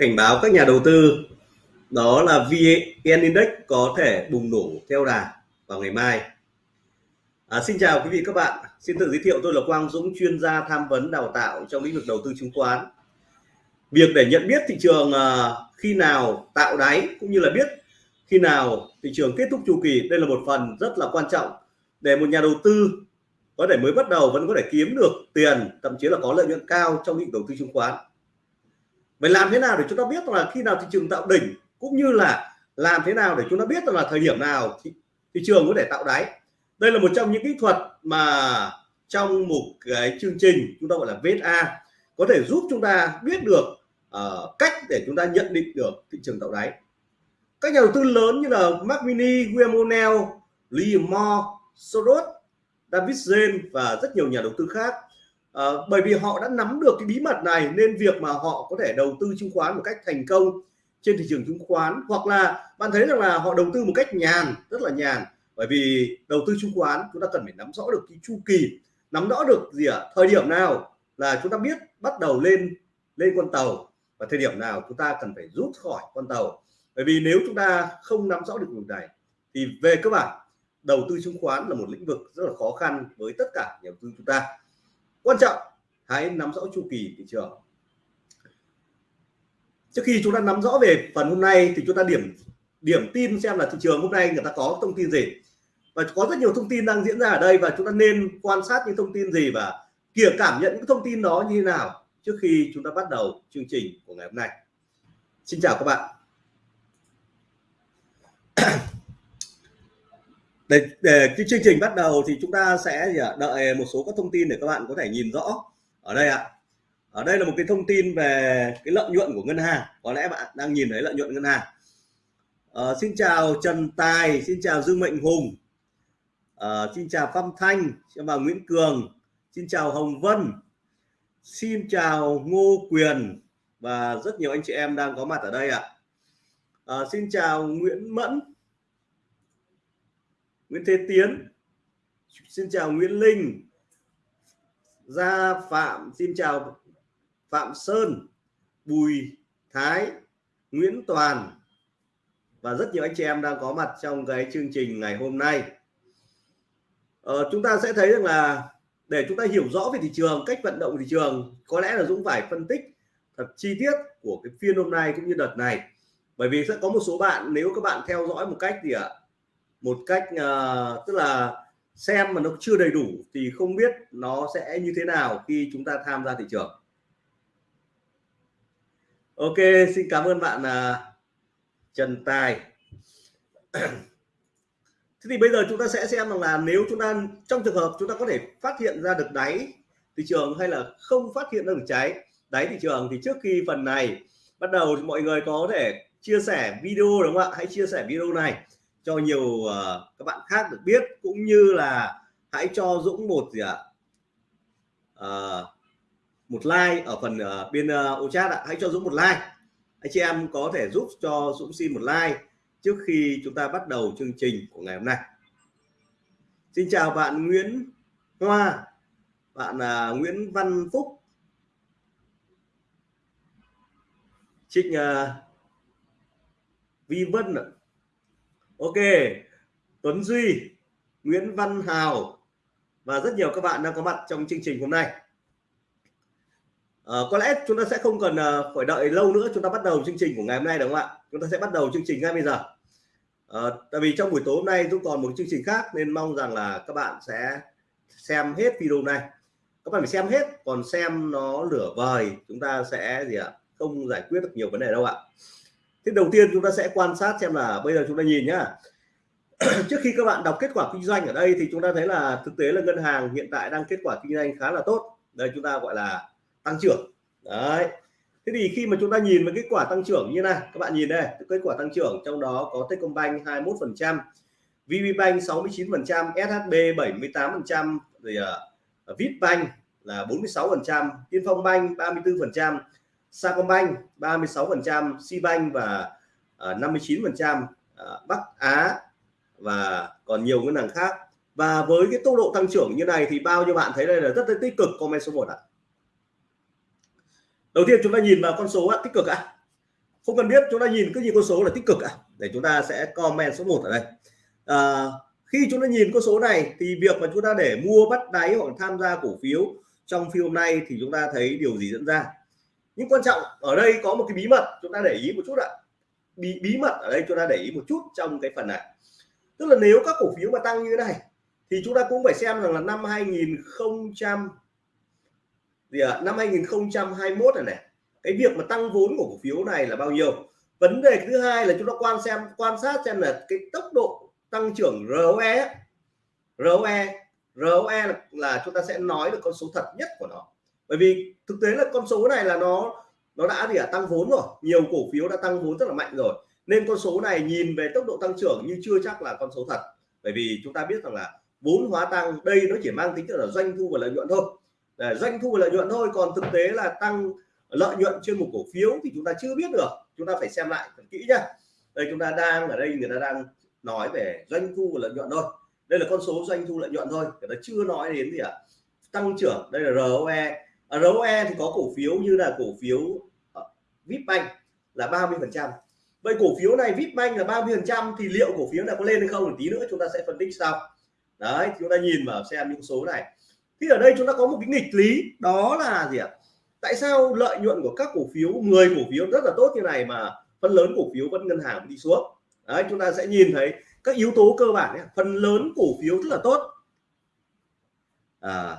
cảnh báo các nhà đầu tư đó là VN Index có thể bùng nổ theo đà vào ngày mai. À, xin chào quý vị các bạn, xin tự giới thiệu tôi là Quang Dũng, chuyên gia tham vấn đào tạo trong lĩnh vực đầu tư chứng khoán. Việc để nhận biết thị trường à, khi nào tạo đáy cũng như là biết khi nào thị trường kết thúc chu kỳ, đây là một phần rất là quan trọng để một nhà đầu tư có thể mới bắt đầu vẫn có thể kiếm được tiền, thậm chí là có lợi nhuận cao trong lĩnh vực đầu tư chứng khoán vậy làm thế nào để chúng ta biết là khi nào thị trường tạo đỉnh cũng như là làm thế nào để chúng ta biết là thời điểm nào thị, thị trường có thể tạo đáy? Đây là một trong những kỹ thuật mà trong một cái chương trình chúng ta gọi là VSA có thể giúp chúng ta biết được uh, cách để chúng ta nhận định được thị trường tạo đáy. Các nhà đầu tư lớn như là Mark Mini, William O'Neill, Lee Moore, Soros, David James và rất nhiều nhà đầu tư khác à, bởi vì họ đã nắm được cái bí mật này nên việc mà họ có thể đầu tư chứng khoán một cách thành công trên thị trường chứng khoán hoặc là bạn thấy rằng là họ đầu tư một cách nhàn rất là nhàn. Bởi vì đầu tư chứng khoán chúng ta cần phải nắm rõ được cái chu kỳ nắm rõ được gì ạ? À? thời điểm nào là chúng ta biết bắt đầu lên lên con tàu và thời điểm nào chúng ta cần phải rút khỏi con tàu. Bởi vì nếu chúng ta không nắm rõ được điều này thì về cơ bản đầu tư chứng khoán là một lĩnh vực rất là khó khăn với tất cả nhà đầu tư chúng ta quan trọng, hãy nắm rõ chu kỳ thị trường. Trước khi chúng ta nắm rõ về phần hôm nay thì chúng ta điểm điểm tin xem là thị trường hôm nay người ta có thông tin gì. Và có rất nhiều thông tin đang diễn ra ở đây và chúng ta nên quan sát những thông tin gì và kìa cảm nhận những thông tin đó như thế nào trước khi chúng ta bắt đầu chương trình của ngày hôm nay. Xin chào các bạn. Để, để cái chương trình bắt đầu thì chúng ta sẽ đợi một số các thông tin để các bạn có thể nhìn rõ. Ở đây ạ. Ở đây là một cái thông tin về cái lợi nhuận của ngân hàng. Có lẽ bạn đang nhìn thấy lợi nhuận ngân hàng. À, xin chào Trần Tài xin chào Dương Mệnh Hùng. À, xin chào Phong Thanh xin chào Nguyễn Cường xin chào Hồng Vân. Xin chào Ngô Quyền và rất nhiều anh chị em đang có mặt ở đây ạ. À, xin chào Nguyễn Mẫn. Nguyễn Thế Tiến. Xin chào Nguyễn Linh. Gia Phạm xin chào Phạm Sơn Bùi Thái Nguyễn Toàn. Và rất nhiều anh chị em đang có mặt trong cái chương trình ngày hôm nay. Ờ, chúng ta sẽ thấy rằng là để chúng ta hiểu rõ về thị trường cách vận động thị trường có lẽ là Dũng phải phân tích thật chi tiết của cái phiên hôm nay cũng như đợt này. Bởi vì sẽ có một số bạn nếu các bạn theo dõi một cách gì ạ một cách uh, tức là xem mà nó chưa đầy đủ thì không biết nó sẽ như thế nào khi chúng ta tham gia thị trường. Ok xin cảm ơn bạn uh, Trần Tài. Thế thì bây giờ chúng ta sẽ xem rằng là nếu chúng ta trong trường hợp chúng ta có thể phát hiện ra được đáy thị trường hay là không phát hiện ra được trái đáy thị trường thì trước khi phần này bắt đầu mọi người có thể chia sẻ video đúng không ạ? Hãy chia sẻ video này cho nhiều uh, các bạn khác được biết cũng như là hãy cho Dũng một gì ạ? Uh, một like ở phần uh, bên uh, ô chat ạ. Hãy cho Dũng một like. Anh chị em có thể giúp cho Dũng xin một like trước khi chúng ta bắt đầu chương trình của ngày hôm nay. Xin chào bạn Nguyễn Hoa bạn uh, Nguyễn Văn Phúc. Trịnh uh, Vi Vân ạ ok Tuấn Duy Nguyễn Văn Hào và rất nhiều các bạn đang có mặt trong chương trình hôm nay. À, có lẽ chúng ta sẽ không cần uh, phải đợi lâu nữa chúng ta bắt đầu chương trình của ngày hôm nay đúng không ạ chúng ta sẽ bắt đầu chương trình ngay bây giờ. À, tại vì trong buổi tối hôm nay chúng còn một chương trình khác nên mong rằng là các bạn sẽ xem hết video này. Các bạn phải xem hết còn xem nó lửa vời chúng ta sẽ gì ạ? Không giải quyết được nhiều vấn đề đâu ạ thế đầu tiên chúng ta sẽ quan sát xem là bây giờ chúng ta nhìn nhá. Trước khi các bạn đọc kết quả kinh doanh ở đây thì chúng ta thấy là thực tế là ngân hàng hiện tại đang kết quả kinh doanh khá là tốt. Đây chúng ta gọi là tăng trưởng. Đấy. Thế thì khi mà chúng ta nhìn vào kết quả tăng trưởng như này các bạn nhìn đây kết quả tăng trưởng trong đó có Techcombank 21 phần trăm VPBank 69 phần trăm SHB 78 phần trăm rồi ờ, uh, Vipbank là 46 phần trăm Tiên Phong Bank 34 phần trăm Sacombank 36%, Sibank và uh, 59%, uh, Bắc Á và còn nhiều ngân hàng khác. Và với cái tốc độ tăng trưởng như này thì bao nhiêu bạn thấy đây là rất là tích cực comment số 1 ạ. À. Đầu tiên chúng ta nhìn vào con số ạ, tích cực ạ. không cần biết chúng ta nhìn cứ nhìn con số là tích cực à để chúng ta sẽ comment số 1 ở đây à, khi chúng ta nhìn con số này thì việc mà chúng ta để mua bắt đáy hoặc tham gia cổ phiếu trong phiên hôm nay thì chúng ta thấy điều gì diễn ra nhưng quan trọng ở đây có một cái bí mật chúng ta để ý một chút ạ. Bí bí mật ở đây chúng ta để ý một chút trong cái phần này. Tức là nếu các cổ phiếu mà tăng như thế này thì chúng ta cũng phải xem rằng là năm 2000 gì à, năm 2021 này này cái việc mà tăng vốn của cổ phiếu này là bao nhiêu? Vấn đề thứ hai là chúng ta quan xem quan sát xem là cái tốc độ tăng trưởng ROE ROE ROE là, là chúng ta sẽ nói được con số thật nhất của nó bởi vì thực tế là con số này là nó nó đã gì à, tăng vốn rồi. Nhiều cổ phiếu đã tăng vốn rất là mạnh rồi. Nên con số này nhìn về tốc độ tăng trưởng nhưng chưa chắc là con số thật. Bởi vì chúng ta biết rằng là vốn hóa tăng đây nó chỉ mang tính chất là doanh thu và lợi nhuận thôi. À, doanh thu và lợi nhuận thôi còn thực tế là tăng lợi nhuận trên một cổ phiếu thì chúng ta chưa biết được. Chúng ta phải xem lại thật kỹ nhá. Đây chúng ta đang ở đây người ta đang nói về doanh thu và lợi nhuận thôi. Đây là con số doanh thu lợi nhuận thôi. Người ta chưa nói đến gì ạ? À? tăng trưởng. Đây là ROE ở E thì có cổ phiếu như là cổ phiếu ờ, Vipbank là 30 phần trăm. Vậy cổ phiếu này Vipbank là 30 phần trăm thì liệu cổ phiếu này có lên hay không thì tí nữa chúng ta sẽ phân tích sau. Đấy chúng ta nhìn vào xem những số này. Thì ở đây chúng ta có một cái nghịch lý đó là gì ạ? Tại sao lợi nhuận của các cổ phiếu 10 cổ phiếu rất là tốt như này mà phần lớn cổ phiếu vẫn ngân hàng đi xuống? Đấy chúng ta sẽ nhìn thấy các yếu tố cơ bản ấy, phần lớn cổ phiếu rất là tốt. À,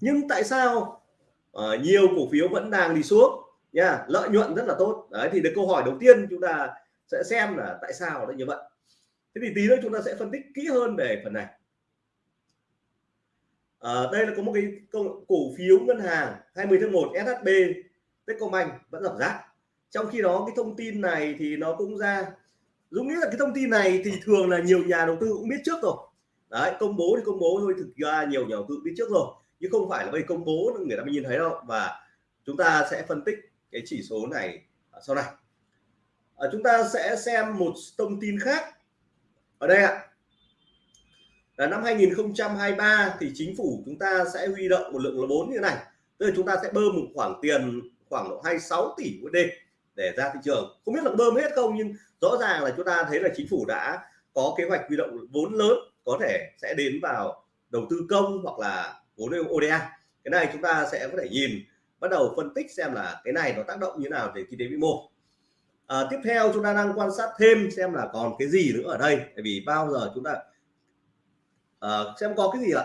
nhưng tại sao uh, nhiều cổ phiếu vẫn đang đi xuống? Nha lợi nhuận rất là tốt. Đấy thì được câu hỏi đầu tiên chúng ta sẽ xem là tại sao nó như vậy. Thế thì tí nữa chúng ta sẽ phân tích kỹ hơn về phần này. À, đây là có một cái cổ phiếu ngân hàng 20 tháng 1 SHB Techcombank vẫn giảm giá. Trong khi đó cái thông tin này thì nó cũng ra Dũng nghĩ là cái thông tin này thì thường là nhiều nhà đầu tư cũng biết trước rồi. Đấy công bố thì công bố thôi thực ra nhiều nhà đầu tư biết trước rồi chứ không phải là bây công bố người ta mới nhìn thấy đâu. Và chúng ta sẽ phân tích cái chỉ số này sau này. À, chúng ta sẽ xem một thông tin khác. Ở đây ạ. Là năm 2023 thì chính phủ chúng ta sẽ huy động một lượng là vốn như thế này. Tức là chúng ta sẽ bơm một khoản tiền khoảng độ 26 tỷ USD để ra thị trường. Không biết là bơm hết không nhưng rõ ràng là chúng ta thấy là chính phủ đã có kế hoạch huy động vốn lớn có thể sẽ đến vào đầu tư công hoặc là vốn ODA cái này chúng ta sẽ có thể nhìn bắt đầu phân tích xem là cái này nó tác động như nào về kinh tế vĩ mô. À, tiếp theo chúng ta đang quan sát thêm xem là còn cái gì nữa ở đây tại vì bao giờ chúng ta à, xem có cái gì ạ?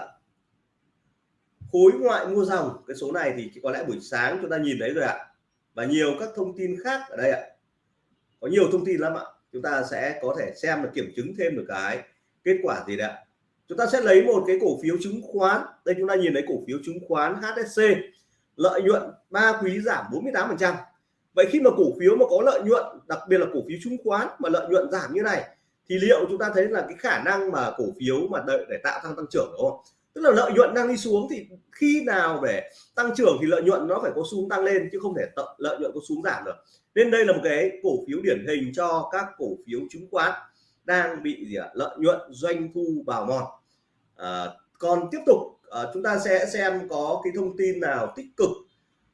Khối ngoại mua dòng cái số này thì có lẽ buổi sáng chúng ta nhìn thấy rồi ạ. Và nhiều các thông tin khác ở đây ạ. Có nhiều thông tin lắm ạ. Chúng ta sẽ có thể xem và kiểm chứng thêm được cái kết quả gì đấy ạ chúng ta sẽ lấy một cái cổ phiếu chứng khoán. Đây chúng ta nhìn thấy cổ phiếu chứng khoán HSC lợi nhuận ba quý giảm 48 phần trăm. Vậy khi mà cổ phiếu mà có lợi nhuận, đặc biệt là cổ phiếu chứng khoán mà lợi nhuận giảm như này, thì liệu chúng ta thấy là cái khả năng mà cổ phiếu mà đợi để tạo tăng tăng trưởng đúng không? Tức là lợi nhuận đang đi xuống thì khi nào để tăng trưởng thì lợi nhuận nó phải có xuống tăng lên chứ không thể lợi nhuận có xuống giảm được. Nên đây là một cái cổ phiếu điển hình cho các cổ phiếu chứng khoán đang bị gì ạ? Lợi nhuận doanh thu bào mòn. À, còn tiếp tục à, chúng ta sẽ xem có cái thông tin nào tích cực.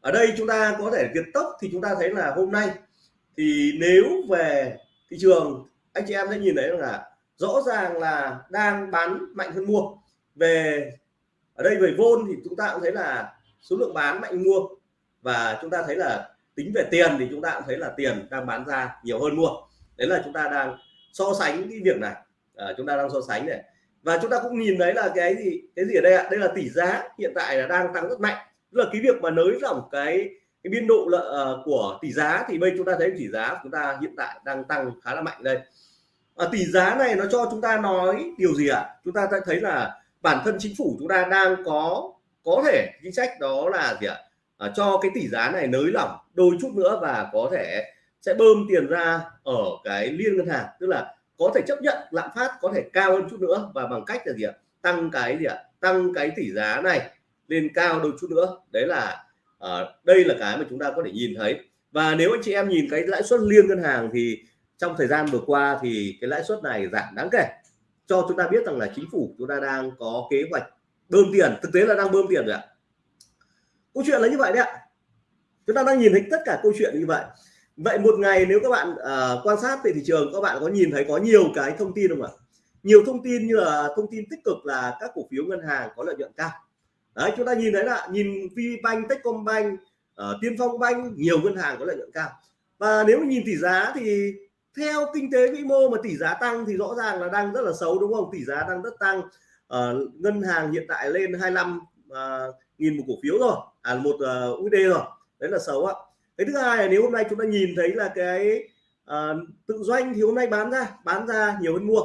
Ở đây chúng ta có thể việt tốc thì chúng ta thấy là hôm nay thì nếu về thị trường anh chị em sẽ nhìn thấy là rõ ràng là đang bán mạnh hơn mua. Về ở đây về vôn thì chúng ta cũng thấy là số lượng bán mạnh mua. Và chúng ta thấy là tính về tiền thì chúng ta cũng thấy là tiền đang bán ra nhiều hơn mua. Đấy là chúng ta đang so sánh cái việc này. À, chúng ta đang so sánh này. Và chúng ta cũng nhìn thấy là cái gì cái gì ở đây ạ? Đây là tỷ giá hiện tại là đang tăng rất mạnh. Tức là cái việc mà nới lỏng cái cái biên độ lợi uh, ờ, của tỷ giá thì bây chúng ta thấy tỷ giá chúng ta hiện tại đang tăng khá là mạnh đây. À, tỷ giá này nó cho chúng ta nói điều gì ạ? À? chúng ta thấy là bản thân chính phủ chúng ta đang có có thể chính sách đó là gì ạ? À, cho cái tỷ giá này nới lỏng đôi chút nữa và có thể sẽ bơm tiền ra ở cái liên ngân hàng. Tức là có thể chấp nhận lạm phát có thể cao hơn chút nữa và bằng cách là gì ạ? Tăng cái gì ạ? Tăng cái tỷ giá này lên cao đôi chút nữa. Đấy là uh, đây là cái mà chúng ta có thể nhìn thấy. Và nếu anh chị em nhìn cái lãi suất liên ngân hàng thì trong thời gian vừa qua thì cái lãi suất này giảm đáng kể. Cho chúng ta biết rằng là chính phủ chúng ta đang có kế hoạch bơm tiền. Thực tế là đang bơm tiền rồi ạ. Câu chuyện là như vậy đấy ạ. Chúng ta đang nhìn thấy tất cả câu chuyện như vậy vậy một ngày nếu các bạn uh, quan sát về thị trường các bạn có nhìn thấy có nhiều cái thông tin không ạ? Nhiều thông tin như là thông tin tích cực là các cổ phiếu ngân hàng có lợi nhuận cao. Đấy chúng ta nhìn thấy là nhìn VBank, Techcombank, uh, Tiên Phong Bank nhiều ngân hàng có lợi nhuận cao. Và nếu nhìn tỷ giá thì theo kinh tế vĩ mô mà tỷ giá tăng thì rõ ràng là đang rất là xấu đúng không? Tỷ giá đang rất tăng uh, ngân hàng hiện tại lên 25 uh, nghìn một cổ phiếu rồi. À một uh, USD rồi. Đấy là xấu ạ cái thứ hai là nếu hôm nay chúng ta nhìn thấy là cái uh, tự doanh thì hôm nay bán ra bán ra nhiều hơn mua.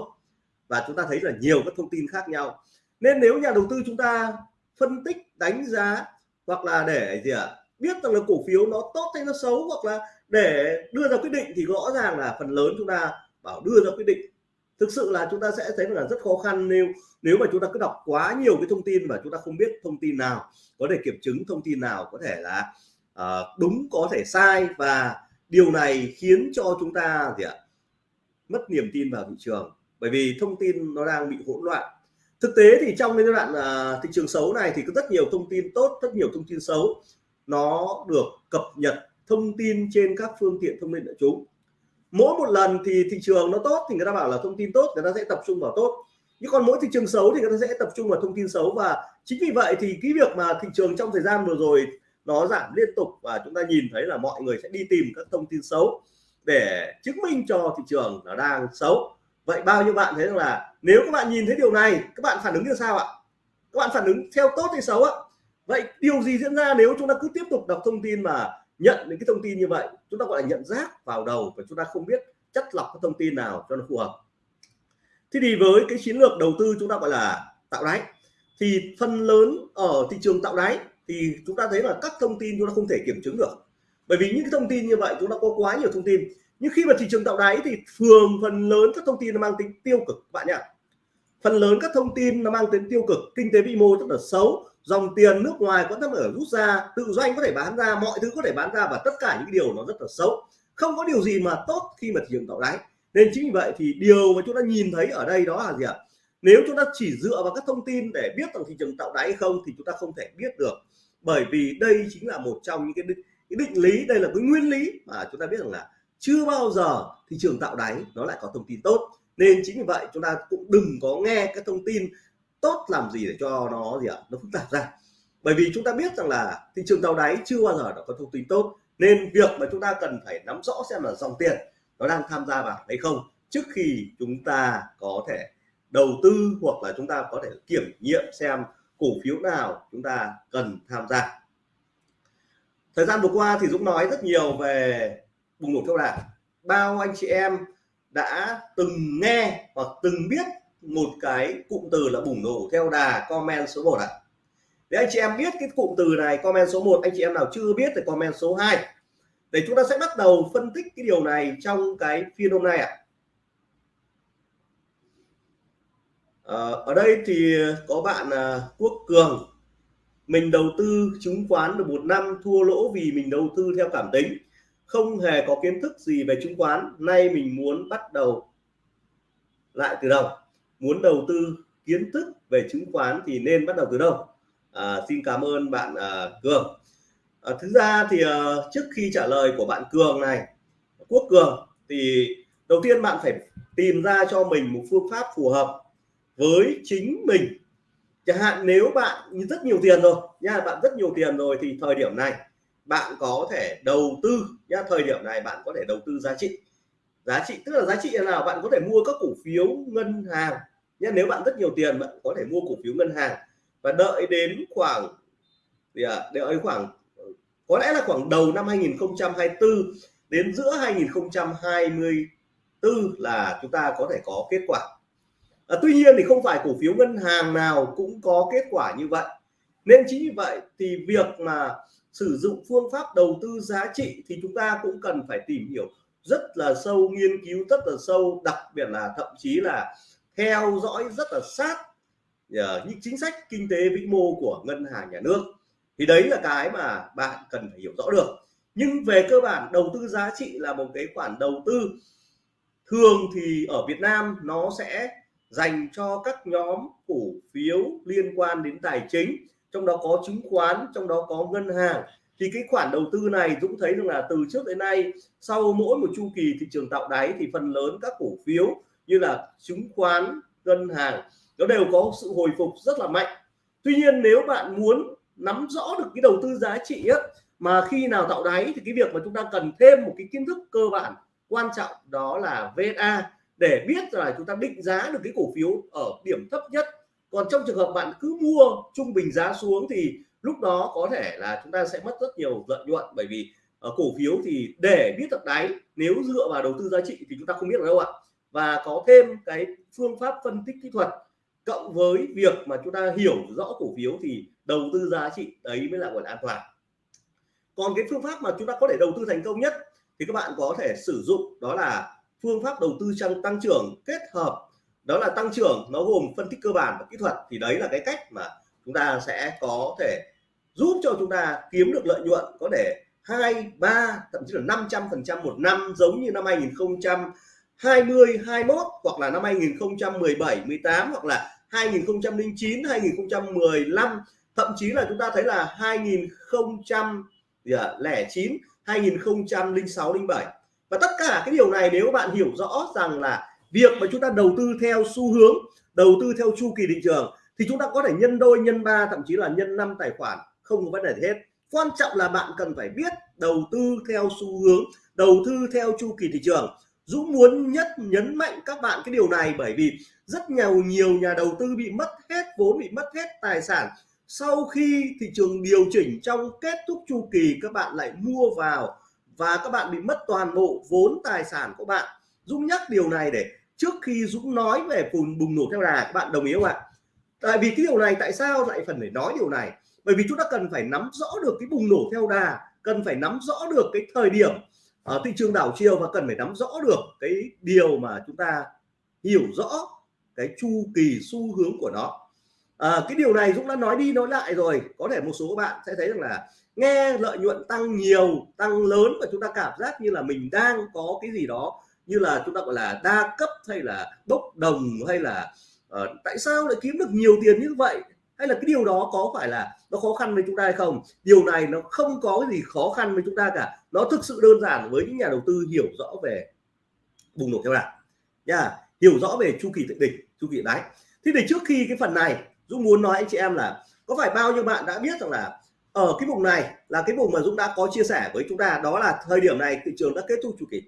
Và chúng ta thấy là nhiều các thông tin khác nhau. Nên nếu nhà đầu tư chúng ta phân tích đánh giá hoặc là để gì ạ à, biết rằng là cổ phiếu nó tốt hay nó xấu hoặc là để đưa ra quyết định thì rõ ràng là phần lớn chúng ta bảo đưa ra quyết định. Thực sự là chúng ta sẽ thấy là rất khó khăn nếu nếu mà chúng ta cứ đọc quá nhiều cái thông tin mà chúng ta không biết thông tin nào có thể kiểm chứng thông tin nào có thể là à, đúng có thể sai và điều này khiến cho chúng ta gì ạ? Mất niềm tin vào thị trường. Bởi vì thông tin nó đang bị hỗn loạn. Thực tế thì trong cái giai đoạn à, thị trường xấu này thì có rất nhiều thông tin tốt rất nhiều thông tin xấu. Nó được cập nhật thông tin trên các phương tiện thông tin đại chúng. Mỗi một lần thì thị trường nó tốt thì người ta bảo là thông tin tốt người ta sẽ tập trung vào tốt. Nhưng còn mỗi thị trường xấu thì người ta sẽ tập trung vào thông tin xấu. Và chính vì vậy thì cái việc mà thị trường trong thời gian vừa rồi nó giảm liên tục và chúng ta nhìn thấy là mọi người sẽ đi tìm các thông tin xấu để chứng minh cho thị trường nó đang xấu. Vậy bao nhiêu bạn thấy rằng là nếu các bạn nhìn thấy điều này, các bạn phản ứng như sao ạ? Các bạn phản ứng theo tốt hay xấu ạ? Vậy điều gì diễn ra nếu chúng ta cứ tiếp tục đọc thông tin mà nhận những cái thông tin như vậy? Chúng ta gọi là nhận rác vào đầu và chúng ta không biết chất lọc các thông tin nào cho nó phù hợp. Thế thì với cái chiến lược đầu tư chúng ta gọi là tạo đáy, thì phần lớn ở thị trường tạo đáy thì chúng ta thấy là các thông tin chúng ta không thể kiểm chứng được. Bởi vì những cái thông tin như vậy chúng ta có quá nhiều thông tin. Nhưng khi mà thị trường tạo đáy thì thường phần lớn các thông tin nó mang tính tiêu cực, các bạn nhá phần lớn các thông tin nó mang tính tiêu cực. Kinh tế vĩ mô rất là xấu. Dòng tiền nước ngoài có thể ở rút ra, tự doanh có thể bán ra, mọi thứ có thể bán ra và tất cả những điều nó rất là xấu. Không có điều gì mà tốt khi mà thị trường tạo đáy. Nên chính vì vậy thì điều mà chúng ta nhìn thấy ở đây đó là gì ạ? Nếu chúng ta chỉ dựa vào các thông tin để biết rằng thị trường tạo đáy không thì chúng ta không thể biết được bởi vì đây chính là một trong những cái định, cái định lý đây là cái nguyên lý mà chúng ta biết rằng là chưa bao giờ thị trường tạo đáy nó lại có thông tin tốt. Nên chính vì vậy chúng ta cũng đừng có nghe các thông tin tốt làm gì để cho nó gì ạ nó phức tạp ra. Bởi vì chúng ta biết rằng là thị trường tạo đáy chưa bao giờ nó có thông tin tốt. Nên việc mà chúng ta cần phải nắm rõ xem là dòng tiền nó đang tham gia vào hay không trước khi chúng ta có thể đầu tư hoặc là chúng ta có thể kiểm nghiệm xem cổ phiếu nào chúng ta cần tham gia thời gian vừa qua thì Dũng nói rất nhiều về bùng nổ theo đà bao anh chị em đã từng nghe hoặc từng biết một cái cụm từ là bùng nổ theo đà comment số 1 ạ à. để anh chị em biết cái cụm từ này, comment số 1 anh chị em nào chưa biết thì comment số 2 để chúng ta sẽ bắt đầu phân tích cái điều này trong cái phiên hôm nay ạ à. À, Ờ, ở đây thì có bạn à, Quốc Cường. Mình đầu tư chứng khoán được một năm thua lỗ vì mình đầu tư theo cảm tính. Không hề có kiến thức gì về chứng khoán. Nay mình muốn bắt đầu lại từ đầu. Muốn đầu tư kiến thức về chứng khoán thì nên bắt đầu từ đâu à, xin cảm ơn bạn à, Cường. À, thứ ra thì à, trước khi trả lời của bạn Cường này Quốc Cường thì đầu tiên bạn phải tìm ra cho mình một phương pháp phù hợp với chính mình. Chẳng hạn nếu bạn rất nhiều tiền rồi nha bạn rất nhiều tiền rồi thì thời điểm này bạn có thể đầu tư nha thời điểm này bạn có thể đầu tư giá trị. Giá trị tức là giá trị là nào? Bạn có thể mua các cổ phiếu ngân hàng. Nha, nếu bạn rất nhiều tiền bạn có thể mua cổ phiếu ngân hàng. Và đợi đến khoảng thì à, đợi khoảng có lẽ là khoảng đầu năm 2024 đến giữa 2024 là chúng ta có thể có kết quả à, tuy nhiên thì không phải cổ phiếu ngân hàng nào cũng có kết quả như vậy. Nên chính vì vậy thì việc mà sử dụng phương pháp đầu tư giá trị thì chúng ta cũng cần phải tìm hiểu rất là sâu nghiên cứu rất là sâu đặc biệt là thậm chí là theo dõi rất là sát à, những chính sách kinh tế vĩ mô của ngân hàng nhà nước. Thì đấy là cái mà bạn cần phải hiểu rõ được. Nhưng về cơ bản đầu tư giá trị là một cái khoản đầu tư thường thì ở Việt Nam nó sẽ dành cho các nhóm cổ phiếu liên quan đến tài chính trong đó có chứng khoán trong đó có ngân hàng. Thì cái khoản đầu tư này Dũng thấy rằng là từ trước đến nay sau mỗi một chu kỳ thị trường tạo đáy thì phần lớn các cổ phiếu như là chứng khoán ngân hàng nó đều có sự hồi phục rất là mạnh. Tuy nhiên nếu bạn muốn nắm rõ được cái đầu tư giá trị ấy, mà khi nào tạo đáy thì cái việc mà chúng ta cần thêm một cái kiến thức cơ bản quan trọng đó là VSA để biết là chúng ta định giá được cái cổ phiếu ở điểm thấp nhất. Còn trong trường hợp bạn cứ mua trung bình giá xuống thì lúc đó có thể là chúng ta sẽ mất rất nhiều lợi nhuận. Bởi vì ở cổ phiếu thì để biết được đáy, nếu dựa vào đầu tư giá trị thì chúng ta không biết được đâu ạ. Và có thêm cái phương pháp phân tích kỹ thuật, cộng với việc mà chúng ta hiểu rõ cổ phiếu thì đầu tư giá trị đấy mới là gọi là an toàn. Còn cái phương pháp mà chúng ta có thể đầu tư thành công nhất thì các bạn có thể sử dụng đó là phương pháp đầu tư trong tăng trưởng kết hợp, đó là tăng trưởng nó gồm phân tích cơ bản và kỹ thuật. Thì đấy là cái cách mà chúng ta sẽ có thể giúp cho chúng ta kiếm được lợi nhuận có thể hai, ba, thậm chí là 500 phần trăm một năm, giống như năm 2020 21 hoặc là năm 2017 18 hoặc là 2009 2015 thậm chí là chúng ta thấy là 2009 2006 07 và tất cả cái điều này nếu bạn hiểu rõ rằng là việc mà chúng ta đầu tư theo xu hướng, đầu tư theo chu kỳ thị trường thì chúng ta có thể nhân đôi, nhân ba, thậm chí là nhân năm tài khoản, không có vấn đề gì hết. Quan trọng là bạn cần phải biết đầu tư theo xu hướng, đầu tư theo chu kỳ thị trường. Dũng muốn nhất nhấn mạnh các bạn cái điều này bởi vì rất nhiều nhiều nhà đầu tư bị mất hết vốn, bị mất hết tài sản. Sau khi thị trường điều chỉnh trong kết thúc chu kỳ, các bạn lại mua vào và các bạn bị mất toàn bộ vốn tài sản của bạn. Dũng nhắc điều này để trước khi Dũng nói về phùn bùng nổ theo đà, các bạn đồng ý không ạ? Tại vì cái điều này, tại sao lại phần phải nói điều này? Bởi vì chúng ta cần phải nắm rõ được cái bùng nổ theo đà, cần phải nắm rõ được cái thời điểm ở thị trường đảo chiều và cần phải nắm rõ được cái điều mà chúng ta hiểu rõ cái chu kỳ xu hướng của nó à, cái điều này Dũng đã nói đi nói lại rồi. Có thể một số các bạn sẽ thấy rằng là nghe lợi nhuận tăng nhiều tăng lớn và chúng ta cảm giác như là mình đang có cái gì đó như là chúng ta gọi là đa cấp hay là bốc đồng hay là uh, tại sao lại kiếm được nhiều tiền như vậy? Hay là cái điều đó có phải là nó khó khăn với chúng ta hay không? Điều này nó không có gì khó khăn với chúng ta cả. Nó thực sự đơn giản với những nhà đầu tư hiểu rõ về bùng nổ theo đà nha hiểu rõ về chu kỳ thượng đỉnh chu kỳ đáy. Thế thì trước khi cái phần này Dũng muốn nói anh chị em là, có phải bao nhiêu bạn đã biết rằng là, ở cái vùng này là cái vùng mà Dũng đã có chia sẻ với chúng ta, đó là thời điểm này thị trường đã kết thúc chu kỳ.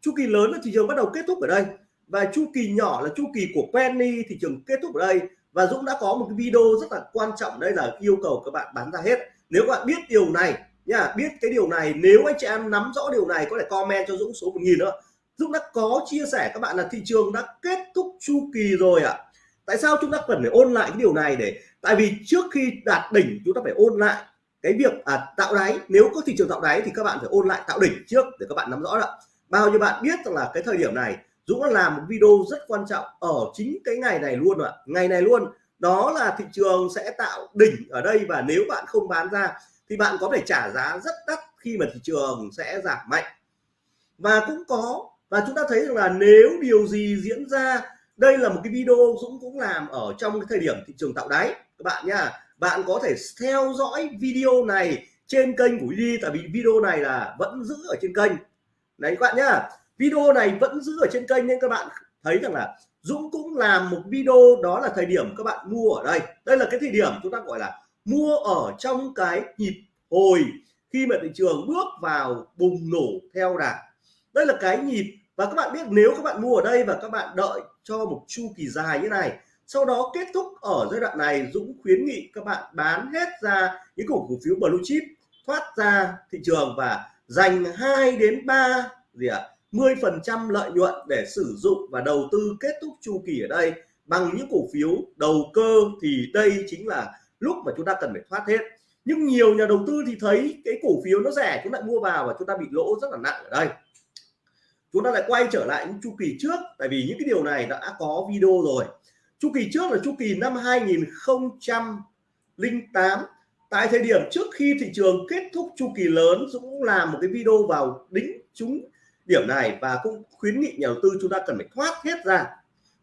Chu kỳ lớn là thị trường bắt đầu kết thúc ở đây và chu kỳ nhỏ là chu kỳ của penny, thị trường kết thúc ở đây. Và Dũng đã có một cái video rất là quan trọng, đây là yêu cầu các bạn bán ra hết. Nếu các bạn biết điều này nha, biết cái điều này, nếu anh chị em nắm rõ điều này có thể comment cho Dũng số 1000 nữa. Dũng đã có chia sẻ các bạn là thị trường đã kết thúc chu kỳ rồi ạ. à tại sao chúng ta cần phải ôn lại cái điều này để tại vì trước khi đạt đỉnh chúng ta phải ôn lại cái việc à, tạo đáy. Nếu có thị trường tạo đáy thì các bạn phải ôn lại tạo đỉnh trước để các bạn nắm rõ đó. Bao nhiêu bạn biết rằng là cái thời điểm này Dũng đã làm một video rất quan trọng ở chính cái ngày này luôn ạ. Ngày này luôn. Đó là thị trường sẽ tạo đỉnh ở đây và nếu bạn không bán ra thì bạn có thể trả giá rất đắt khi mà thị trường sẽ giảm mạnh. Và cũng có và chúng ta thấy rằng là nếu điều gì diễn ra đây là một cái video Dũng cũng làm ở trong cái thời điểm thị trường tạo đáy. Các bạn nha bạn có thể theo dõi video này trên kênh của đi tại vì video này là vẫn giữ ở trên kênh. Đấy các bạn nhá, video này vẫn giữ ở trên kênh nên các bạn thấy rằng là Dũng cũng làm một video, đó là thời điểm các bạn mua ở đây. Đây là cái thời điểm chúng ta gọi là mua ở trong cái nhịp hồi khi mà thị trường bước vào bùng nổ theo đà. Đây là cái nhịp và các bạn biết nếu các bạn mua ở đây và các bạn đợi cho một chu kỳ dài như này. Sau đó kết thúc ở giai đoạn này Dũng khuyến nghị các bạn bán hết ra những cổ cổ phiếu blue chip thoát ra thị trường và dành 2 đến 3 gì ạ à, 10 phần trăm lợi nhuận để sử dụng và đầu tư kết thúc chu kỳ ở đây bằng những cổ phiếu đầu cơ thì đây chính là lúc mà chúng ta cần phải thoát hết. Nhưng nhiều nhà đầu tư thì thấy cái cổ phiếu nó rẻ chúng lại mua vào và chúng ta bị lỗ rất là nặng ở đây chúng ta lại quay trở lại những chu kỳ trước, tại vì những cái điều này đã có video rồi. Chu kỳ trước là chu kỳ năm 2008 tại thời điểm trước khi thị trường kết thúc chu kỳ lớn, Dũng làm một cái video vào đính chúng điểm này và cũng khuyến nghị nhà đầu tư chúng ta cần phải thoát hết ra.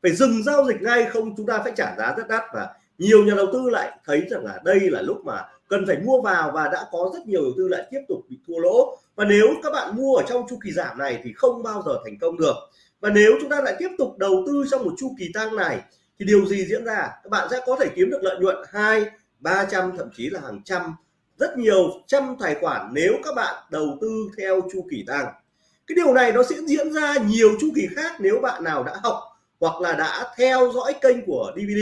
Phải dừng giao dịch ngay, không chúng ta phải trả giá rất đắt và nhiều nhà đầu tư lại thấy rằng là đây là lúc mà cần phải mua vào và đã có rất nhiều đầu tư lại tiếp tục bị thua lỗ. Và nếu các bạn mua ở trong chu kỳ giảm này thì không bao giờ thành công được. Và nếu chúng ta lại tiếp tục đầu tư trong một chu kỳ tăng này, thì điều gì diễn ra? Các bạn sẽ có thể kiếm được lợi nhuận hai, ba trăm, thậm chí là hàng trăm, rất nhiều trăm tài khoản nếu các bạn đầu tư theo chu kỳ tăng. Cái điều này nó sẽ diễn ra nhiều chu kỳ khác nếu bạn nào đã học hoặc là đã theo dõi kênh của DVD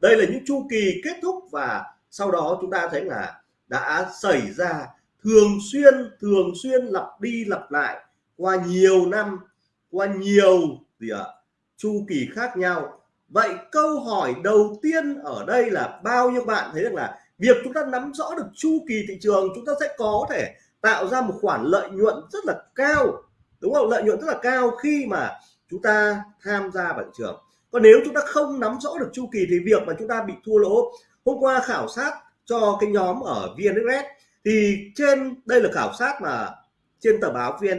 đây là những chu kỳ kết thúc và sau đó chúng ta thấy là đã xảy ra thường xuyên thường xuyên, lặp đi lặp lại qua nhiều năm, qua nhiều gì ạ, chu kỳ khác nhau. Vậy câu hỏi đầu tiên ở đây là bao nhiêu bạn thấy được là việc chúng ta nắm rõ được chu kỳ thị trường, chúng ta sẽ có thể tạo ra một khoản lợi nhuận rất là cao, đúng không? Lợi nhuận rất là cao khi mà chúng ta tham gia vào thị trường. Còn nếu chúng ta không nắm rõ được chu kỳ thì việc mà chúng ta bị thua lỗ hôm qua khảo sát cho cái nhóm ở VN thì trên đây là khảo sát mà trên tờ báo VN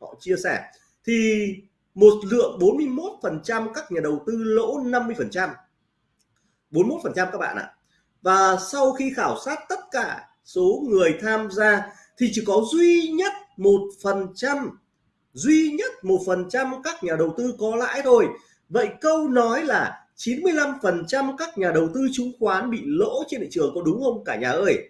họ chia sẻ. Thì một lượng 41% các nhà đầu tư lỗ 50%, 41% các bạn ạ. Và sau khi khảo sát tất cả số người tham gia thì chỉ có duy nhất một phần trăm duy nhất một phần trăm các nhà đầu tư có lãi thôi. Vậy câu nói là 95% các nhà đầu tư chứng khoán bị lỗ trên thị trường có đúng không cả nhà ơi?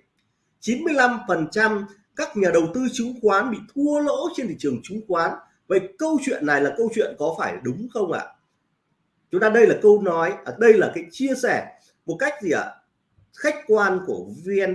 95% các nhà đầu tư chứng khoán bị thua lỗ trên thị trường chứng khoán. Vậy câu chuyện này là câu chuyện có phải đúng không ạ? Chúng ta đây là câu nói ở đây là cái chia sẻ một cách gì ạ? Khách quan của VN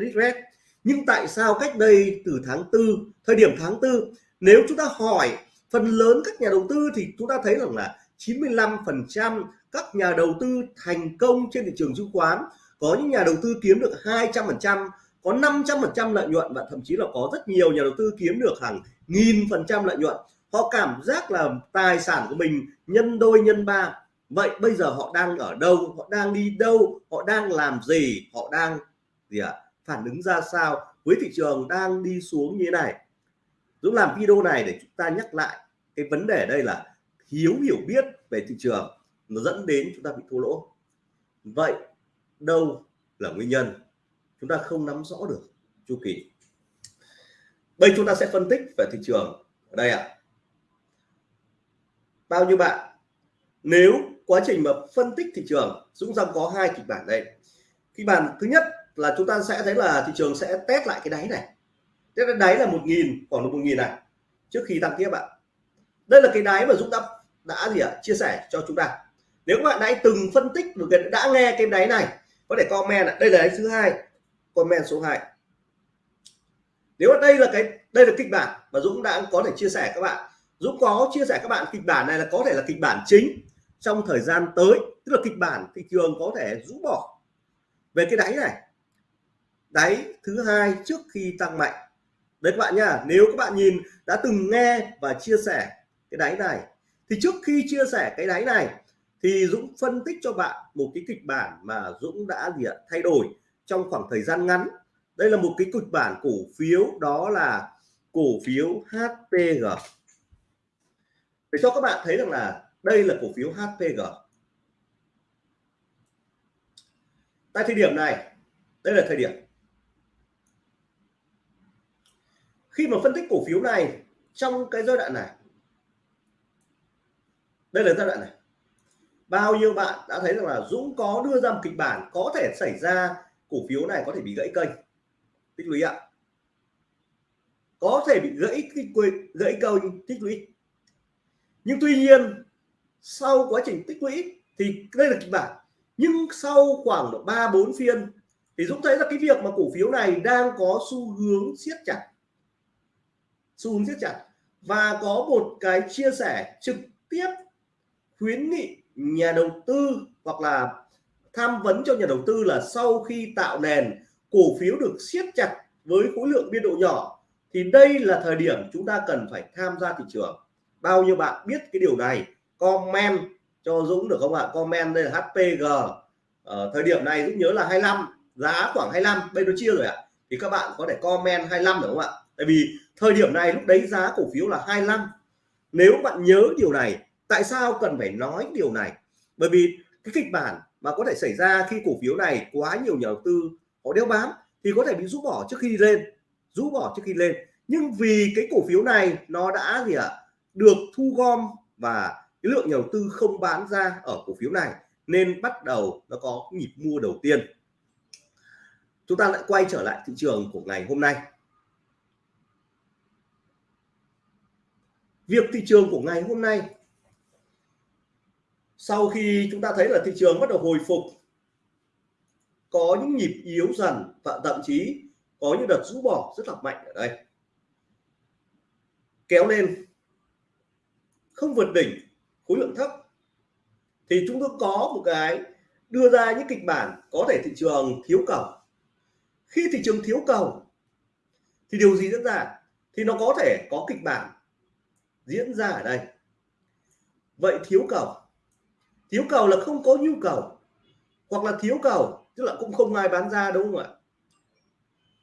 nhưng tại sao cách đây từ tháng tư, thời điểm tháng tư, nếu chúng ta hỏi phần lớn các nhà đầu tư thì chúng ta thấy rằng là 95% các nhà đầu tư thành công trên thị trường chứng khoán có những nhà đầu tư kiếm được 200% có 500% lợi nhuận và thậm chí là có rất nhiều nhà đầu tư kiếm được hàng nghìn phần trăm lợi nhuận. Họ cảm giác là tài sản của mình nhân đôi nhân ba. Vậy bây giờ họ đang ở đâu? Họ đang đi đâu? Họ đang làm gì? Họ đang gì ạ? À, phản ứng ra sao? Với thị trường đang đi xuống như thế này. Dũng làm video này để chúng ta nhắc lại cái vấn đề đây là thiếu hiểu biết về thị trường nó dẫn đến chúng ta bị thua lỗ. Vậy đâu là nguyên nhân? Chúng ta không nắm rõ được chu kỳ. Bây chúng ta sẽ phân tích về thị trường ở đây ạ. À. bao nhiêu bạn? Nếu quá trình mà phân tích thị trường Dũng Dòng có hai kịch bản đây. Kịch bản thứ nhất là chúng ta sẽ thấy là thị trường sẽ test lại cái đáy này. Test cái đáy là một nghìn khoảng một nghìn này trước khi tăng tiếp ạ. Đây là cái đáy mà Dũng đã đã gì ạ? À, chia sẻ cho chúng ta nếu các bạn đã từng phân tích được đã nghe cái đáy này, có thể comment ạ. Đây là đáy thứ hai. Comment số 2 nếu đây là cái đây là kịch bản mà Dũng đã có thể chia sẻ các bạn. Dũng có chia sẻ các bạn kịch bản này là có thể là kịch bản chính trong thời gian tới. Tức là kịch bản thị trường có thể rũ bỏ. Về cái đáy này. Đáy thứ hai trước khi tăng mạnh. Đấy các bạn nhá. Nếu các bạn nhìn đã từng nghe và chia sẻ cái đáy này, thì trước khi chia sẻ cái đáy này thì Dũng phân tích cho bạn một cái kịch bản mà Dũng đã gì ạ, thay đổi trong khoảng thời gian ngắn. Đây là một cái kịch bản cổ phiếu, đó là cổ phiếu HPG để cho các bạn thấy rằng là đây là cổ phiếu HPG tại thời điểm này, đây là thời điểm. Khi mà phân tích cổ phiếu này trong cái giai đoạn này, đây là giai đoạn này bao nhiêu bạn đã thấy rằng là Dũng có đưa ra một kịch bản có thể xảy ra, cổ phiếu này có thể bị gãy kênh? Tích lũy ạ. Có thể bị gãy cái gãy kênh tích lũy. Nhưng tuy nhiên, sau quá trình tích lũy thì đây là kịch bản. Nhưng sau khoảng ba bốn phiên thì Dũng thấy là cái việc mà cổ phiếu này đang có xu hướng siết chặt. Xu hướng siết chặt. Và có một cái chia sẻ trực tiếp khuyến nghị nhà đầu tư hoặc là tham vấn cho nhà đầu tư là sau khi tạo nền, cổ phiếu được siết chặt với khối lượng biên độ nhỏ, thì đây là thời điểm chúng ta cần phải tham gia thị trường. Bao nhiêu bạn biết cái điều này? Comment cho Dũng được không ạ? Comment đây là HPG ở ờ, thời điểm này Dũng nhớ là 25 giá khoảng 25 bây giờ chia rồi ạ. Thì các bạn có thể comment 25 được không ạ? Tại vì thời điểm này lúc đấy giá cổ phiếu là 25 nếu bạn nhớ điều này tại sao cần phải nói điều này? Bởi vì cái kịch bản mà có thể xảy ra khi cổ phiếu này quá nhiều nhà đầu tư họ đeo bám thì có thể bị rũ bỏ trước khi lên rũ bỏ trước khi lên. Nhưng vì cái cổ phiếu này nó đã gì ạ à, được thu gom và cái lượng nhà đầu tư không bán ra ở cổ phiếu này nên bắt đầu nó có nhịp mua đầu tiên. Chúng ta lại quay trở lại thị trường của ngày hôm nay. Việc thị trường của ngày hôm nay sau khi chúng ta thấy là thị trường bắt đầu hồi phục, có những nhịp yếu dần và thậm chí có những đợt rũ bỏ rất là mạnh ở đây. Kéo lên, không vượt đỉnh, khối lượng thấp. Thì chúng tôi có một cái đưa ra những kịch bản có thể thị trường thiếu cầu. Khi thị trường thiếu cầu, thì điều gì diễn ra? Thì nó có thể có kịch bản diễn ra ở đây. Vậy thiếu cầu thiếu cầu là không có nhu cầu hoặc là thiếu cầu tức là cũng không ai bán ra đúng không ạ?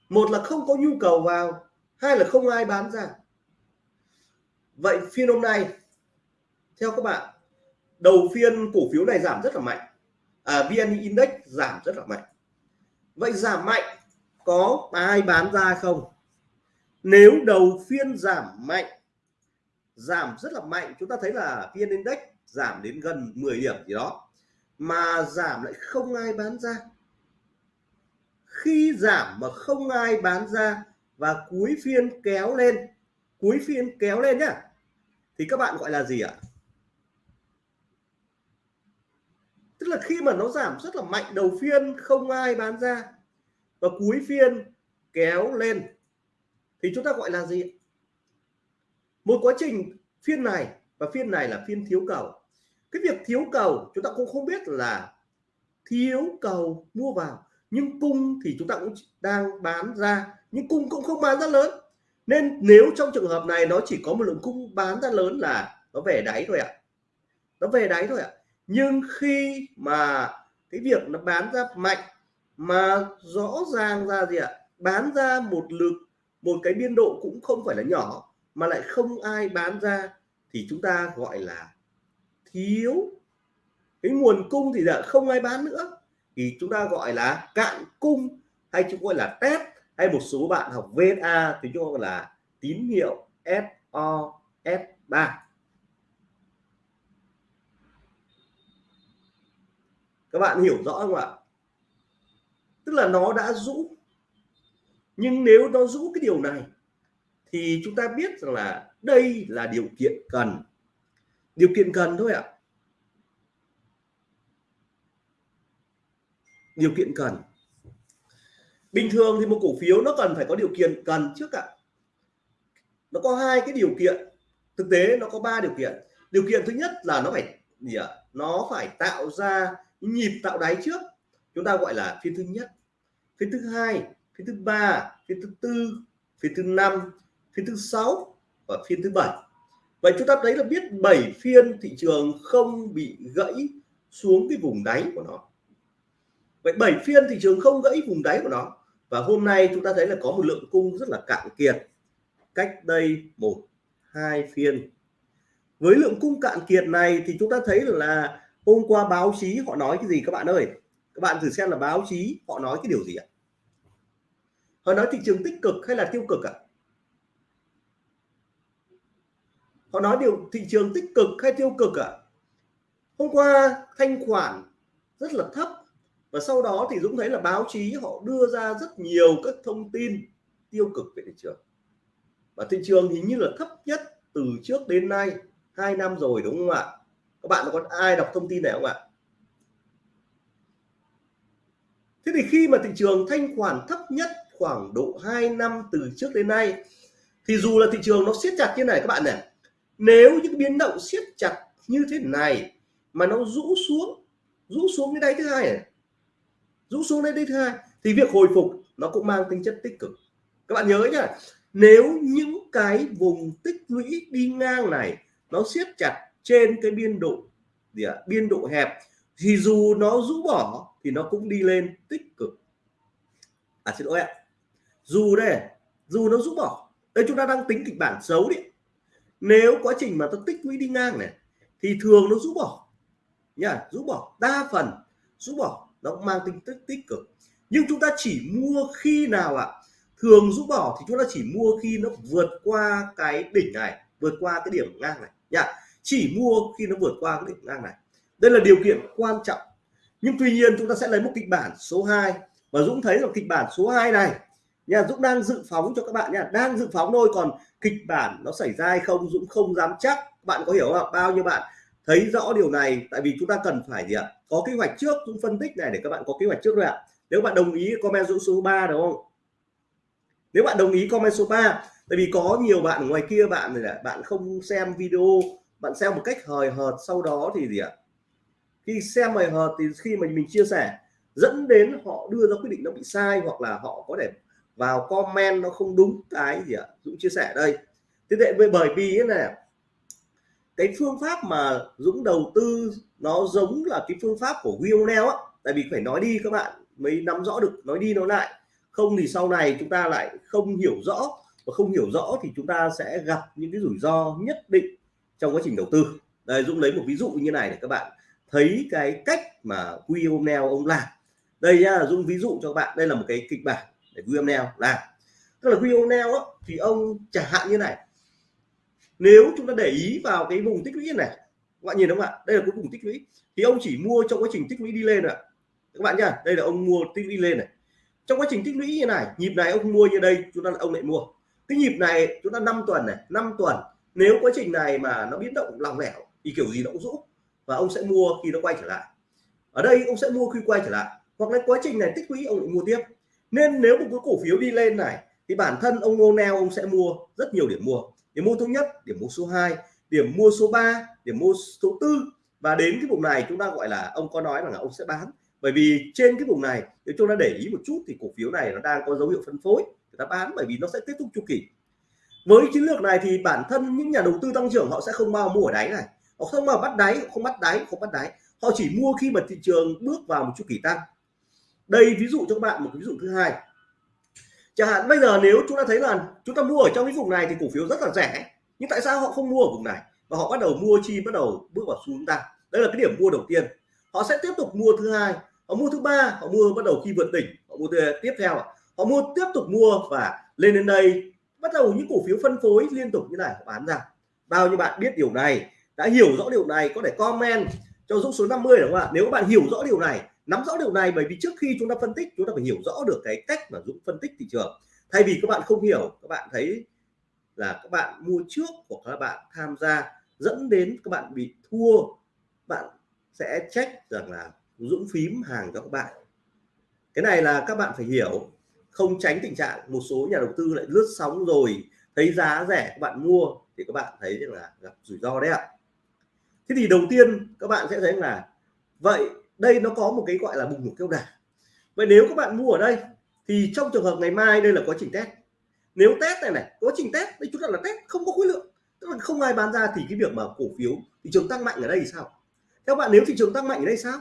Một là không có nhu cầu vào hai là không ai bán ra. Vậy phiên hôm nay theo các bạn đầu phiên cổ phiếu này giảm rất là mạnh. À, VN Index giảm rất là mạnh. Vậy giảm mạnh có ai bán ra không? Nếu đầu phiên giảm mạnh giảm rất là mạnh chúng ta thấy là VN Index giảm đến gần 10 điểm gì đó, mà giảm lại không ai bán ra. Khi giảm mà không ai bán ra và cuối phiên kéo lên cuối phiên kéo lên nhá, thì các bạn gọi là gì ạ? Tức là khi mà nó giảm rất là mạnh đầu phiên, không ai bán ra và cuối phiên kéo lên, thì chúng ta gọi là gì một quá trình phiên này và phiên này là phiên thiếu cầu cái việc thiếu cầu, chúng ta cũng không biết là thiếu cầu mua vào. Nhưng cung thì chúng ta cũng đang bán ra, nhưng cung cũng không bán ra lớn. Nên nếu trong trường hợp này nó chỉ có một lượng cung bán ra lớn là nó về đáy thôi ạ. Nó về đáy thôi ạ. Nhưng khi mà cái việc nó bán ra mạnh, mà rõ ràng ra gì ạ? Bán ra một lực một cái biên độ cũng không phải là nhỏ, mà lại không ai bán ra, thì chúng ta gọi là thiếu cái nguồn cung thì là không ai bán nữa. Thì chúng ta gọi là cạn cung hay chúng gọi là test hay một số bạn học VSA thì chúng gọi là tín hiệu SOS3 các bạn hiểu rõ không ạ? Tức là nó đã rũ. Nhưng nếu nó rũ cái điều này thì chúng ta biết rằng là đây là điều kiện cần điều kiện cần thôi ạ. Điều kiện cần. Bình thường thì một cổ phiếu nó cần phải có điều kiện, cần trước ạ. Nó có hai cái điều kiện. Thực tế nó có ba điều kiện. Điều kiện thứ nhất là nó phải, gì ạ, nó phải tạo ra nhịp tạo đáy trước. Chúng ta gọi là phiên thứ nhất. Phiên thứ hai, phiên thứ ba, phiên thứ tư, phiên thứ năm, phiên thứ sáu và phiên thứ bảy vậy chúng ta thấy là biết 7 phiên thị trường không bị gãy xuống cái vùng đáy của nó. Vậy 7 phiên thị trường không gãy vùng đáy của nó. Và hôm nay chúng ta thấy là có một lượng cung rất là cạn kiệt. Cách đây một, hai phiên. Với lượng cung cạn kiệt này thì chúng ta thấy là hôm qua báo chí họ nói cái gì các bạn ơi? Các bạn thử xem là báo chí họ nói cái điều gì ạ? Họ nói thị trường tích cực hay là tiêu cực ạ? Họ nói điều thị trường tích cực hay tiêu cực ạ? Hôm qua thanh khoản rất là thấp và sau đó thì Dũng thấy là báo chí họ đưa ra rất nhiều các thông tin tiêu cực về thị trường. Và thị trường hình như là thấp nhất từ trước đến nay, hai năm rồi, đúng không ạ? Các bạn có ai đọc thông tin này không ạ? Thế thì khi mà thị trường thanh khoản thấp nhất khoảng độ 2 năm từ trước đến nay, thì dù là thị trường nó siết chặt như này, các bạn này nếu những biến động siết chặt như thế này mà nó rũ xuống rũ xuống cái đáy thứ hai này rũ xuống đến đây thứ hai thì việc hồi phục nó cũng mang tính chất tích cực. Các bạn nhớ nhá nếu những cái vùng tích lũy đi ngang này nó siết chặt trên cái biên độ gì à, biên độ hẹp thì dù nó rũ bỏ thì nó cũng đi lên tích cực. À xin lỗi ạ. Dù đây dù nó rũ bỏ đây chúng ta đang tính kịch bản xấu đi nếu quá trình mà tôi tích lũy đi ngang này, thì thường nó rũ bỏ. Nhá, rũ bỏ. Đa phần rũ bỏ. Nó cũng mang tính tích tích cực. Nhưng chúng ta chỉ mua khi nào ạ? Thường rũ bỏ thì chúng ta chỉ mua khi nó vượt qua cái đỉnh này, vượt qua cái điểm ngang này. Nhá, chỉ mua khi nó vượt qua cái đỉnh ngang này. Đây là điều kiện quan trọng. Nhưng tuy nhiên chúng ta sẽ lấy một kịch bản số 2 và Dũng thấy là kịch bản số 2 này nha, Dũng đang dự phóng cho các bạn nha. Đang dự phóng thôi, còn kịch bản nó xảy ra hay không Dũng không dám chắc. Bạn có hiểu không bao nhiêu bạn thấy rõ điều này? Tại vì chúng ta cần phải gì ạ? Có kế hoạch trước, Dũng phân tích này để các bạn có kế hoạch trước rồi ạ. Nếu bạn đồng ý, comment Dũng số 3 đúng không? Nếu bạn đồng ý, comment số 3 tại vì có nhiều bạn ngoài kia, bạn này là bạn không xem video, bạn xem một cách hời hợt, sau đó thì gì ạ? Khi xem hời hợt thì khi mà mình chia sẻ, dẫn đến họ đưa ra quyết định nó bị sai hoặc là họ có thể vào comment nó không đúng cái gì ạ? Dũng chia sẻ đây. Thế vậy bởi vì này cái phương pháp mà Dũng đầu tư nó giống là cái phương pháp của Wionel á. Tại vì phải nói đi các bạn mới nắm rõ được, nói đi nói lại. Không thì sau này chúng ta lại không hiểu rõ. Và không hiểu rõ thì chúng ta sẽ gặp những cái rủi ro nhất định trong quá trình đầu tư. Đây, Dũng lấy một ví dụ như này để các bạn thấy cái cách mà Wionel ông làm. Đây nhá, Dũng ví dụ cho các bạn. Đây là một cái kịch bản để Wionel làm tức là Wionel thì ông chẳng hạn như này. Nếu chúng ta để ý vào cái vùng tích lũy này, các bạn nhìn đúng không ạ? Đây là cái vùng tích lũy. Thì ông chỉ mua trong quá trình tích lũy đi lên ạ. Các bạn nhá, đây là ông mua tích lũy lên này. Trong quá trình tích lũy như này, nhịp này ông mua như đây, chúng ta ông lại mua. Cái nhịp này, chúng ta 5 tuần này 5 tuần. Nếu quá trình này mà nó biến động lòng lẻo, thì kiểu gì nó cũng rũ. Và ông sẽ mua khi nó quay trở lại. Ở đây ông sẽ mua khi quay trở lại. Hoặc là quá trình này tích lũy, ông lại mua tiếp nên nếu một cái cổ phiếu đi lên này, thì bản thân ông ngô neo ông sẽ mua rất nhiều điểm mua. Điểm mua thứ nhất, điểm mua số 2 điểm mua số 3 điểm mua số tư. Và đến cái vùng này chúng ta gọi là, ông có nói rằng là ông sẽ bán. Bởi vì trên cái vùng này, nếu chúng ta để ý một chút thì cổ phiếu này nó đang có dấu hiệu phân phối, người ta bán bởi vì nó sẽ kết thúc chu kỳ. Với chiến lược này thì bản thân những nhà đầu tư tăng trưởng họ sẽ không bao mua ở đáy này. Họ không bao bắt đáy, không bắt đáy, không bắt đáy. Họ chỉ mua khi mà thị trường bước vào một chu kỳ tăng đây ví dụ cho các bạn một ví dụ thứ hai. Chẳng hạn bây giờ nếu chúng ta thấy là chúng ta mua ở trong cái vùng này thì cổ phiếu rất là rẻ, nhưng tại sao họ không mua ở vùng này? Và họ bắt đầu mua chi, bắt đầu bước vào xu hướng tăng. Đây là cái điểm mua đầu tiên. Họ sẽ tiếp tục mua thứ hai, họ mua thứ ba, họ mua bắt đầu khi vượt đỉnh, họ mua tiếp theo họ mua tiếp tục mua và lên đến đây, bắt đầu những cổ phiếu phân phối liên tục như này, họ bán ra. Bao nhiêu bạn biết điều này, đã hiểu rõ điều này, có thể comment cho dũng số 50 đúng không ạ? Nếu các bạn hiểu rõ điều này nắm rõ điều này bởi vì trước khi chúng ta phân tích, chúng ta phải hiểu rõ được cái cách mà dũng phân tích thị trường. Thay vì các bạn không hiểu, các bạn thấy là các bạn mua trước hoặc các bạn tham gia, dẫn đến các bạn bị thua, bạn sẽ trách rằng là dũng phím hàng cho các bạn. Cái này là các bạn phải hiểu, không tránh tình trạng một số nhà đầu tư lại lướt sóng rồi thấy giá rẻ các bạn mua thì các bạn thấy là gặp rủi ro đấy ạ. Thế thì đầu tiên các bạn sẽ thấy là, vậy đây nó có một cái gọi là bùng nổ kêu đà vậy nếu các bạn mua ở đây, thì trong trường hợp ngày mai đây là quá trình test. Nếu test này này, quá trình test, đây chúng ta là test, không có khối lượng. Tức là không ai bán ra thì cái việc mà cổ phiếu, thị trường tăng mạnh ở đây thì sao? Theo bạn, nếu thị trường tăng mạnh ở đây sao?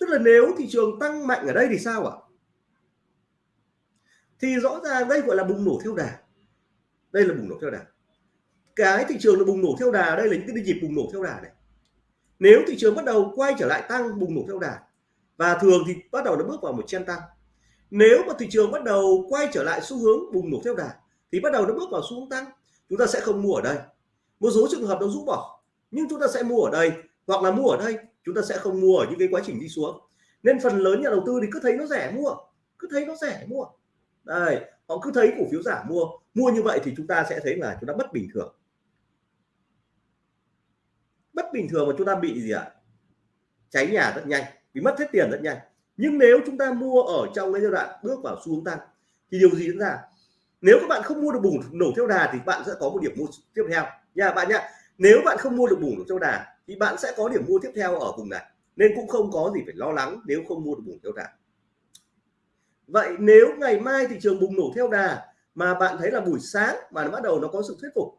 Tức là nếu thị trường tăng mạnh ở đây thì sao ạ? Thì rõ ràng đây gọi là bùng nổ theo đà. Đây là bùng nổ theo đà. Cái thị trường là bùng nổ theo đà đây là những cái nhịp bùng nổ theo đà này nếu thị trường bắt đầu quay trở lại tăng, bùng nổ theo đà, và thường thì bắt đầu nó bước vào một chen tăng. Nếu mà thị trường bắt đầu quay trở lại xu hướng bùng nổ theo đà, thì bắt đầu nó bước vào xu hướng tăng, chúng ta sẽ không mua ở đây. Một số trường hợp nó rút bỏ, nhưng chúng ta sẽ mua ở đây, hoặc là mua ở đây, chúng ta sẽ không mua ở những cái quá trình đi xuống. Nên phần lớn nhà đầu tư thì cứ thấy nó rẻ mua, cứ thấy nó rẻ mua. Đây, họ cứ thấy cổ phiếu giảm mua mua như vậy thì chúng ta sẽ thấy là chúng ta bất bình thường bất bình thường mà chúng ta bị gì ạ? Cháy nhà rất nhanh, bị mất hết tiền rất nhanh. Nhưng nếu chúng ta mua ở trong cái giai đoạn bước vào xu hướng tăng, thì điều gì diễn ra? Nếu các bạn không mua được bùng nổ theo đà thì bạn sẽ có một điểm mua tiếp theo. Nha, bạn nhá nếu bạn không mua được bùng nổ theo đà thì bạn sẽ có điểm mua tiếp theo ở vùng này. Nên cũng không có gì phải lo lắng nếu không mua được bùng theo đà. Vậy nếu ngày mai thị trường bùng nổ theo đà mà bạn thấy là buổi sáng mà nó bắt đầu nó có sự thuyết phục,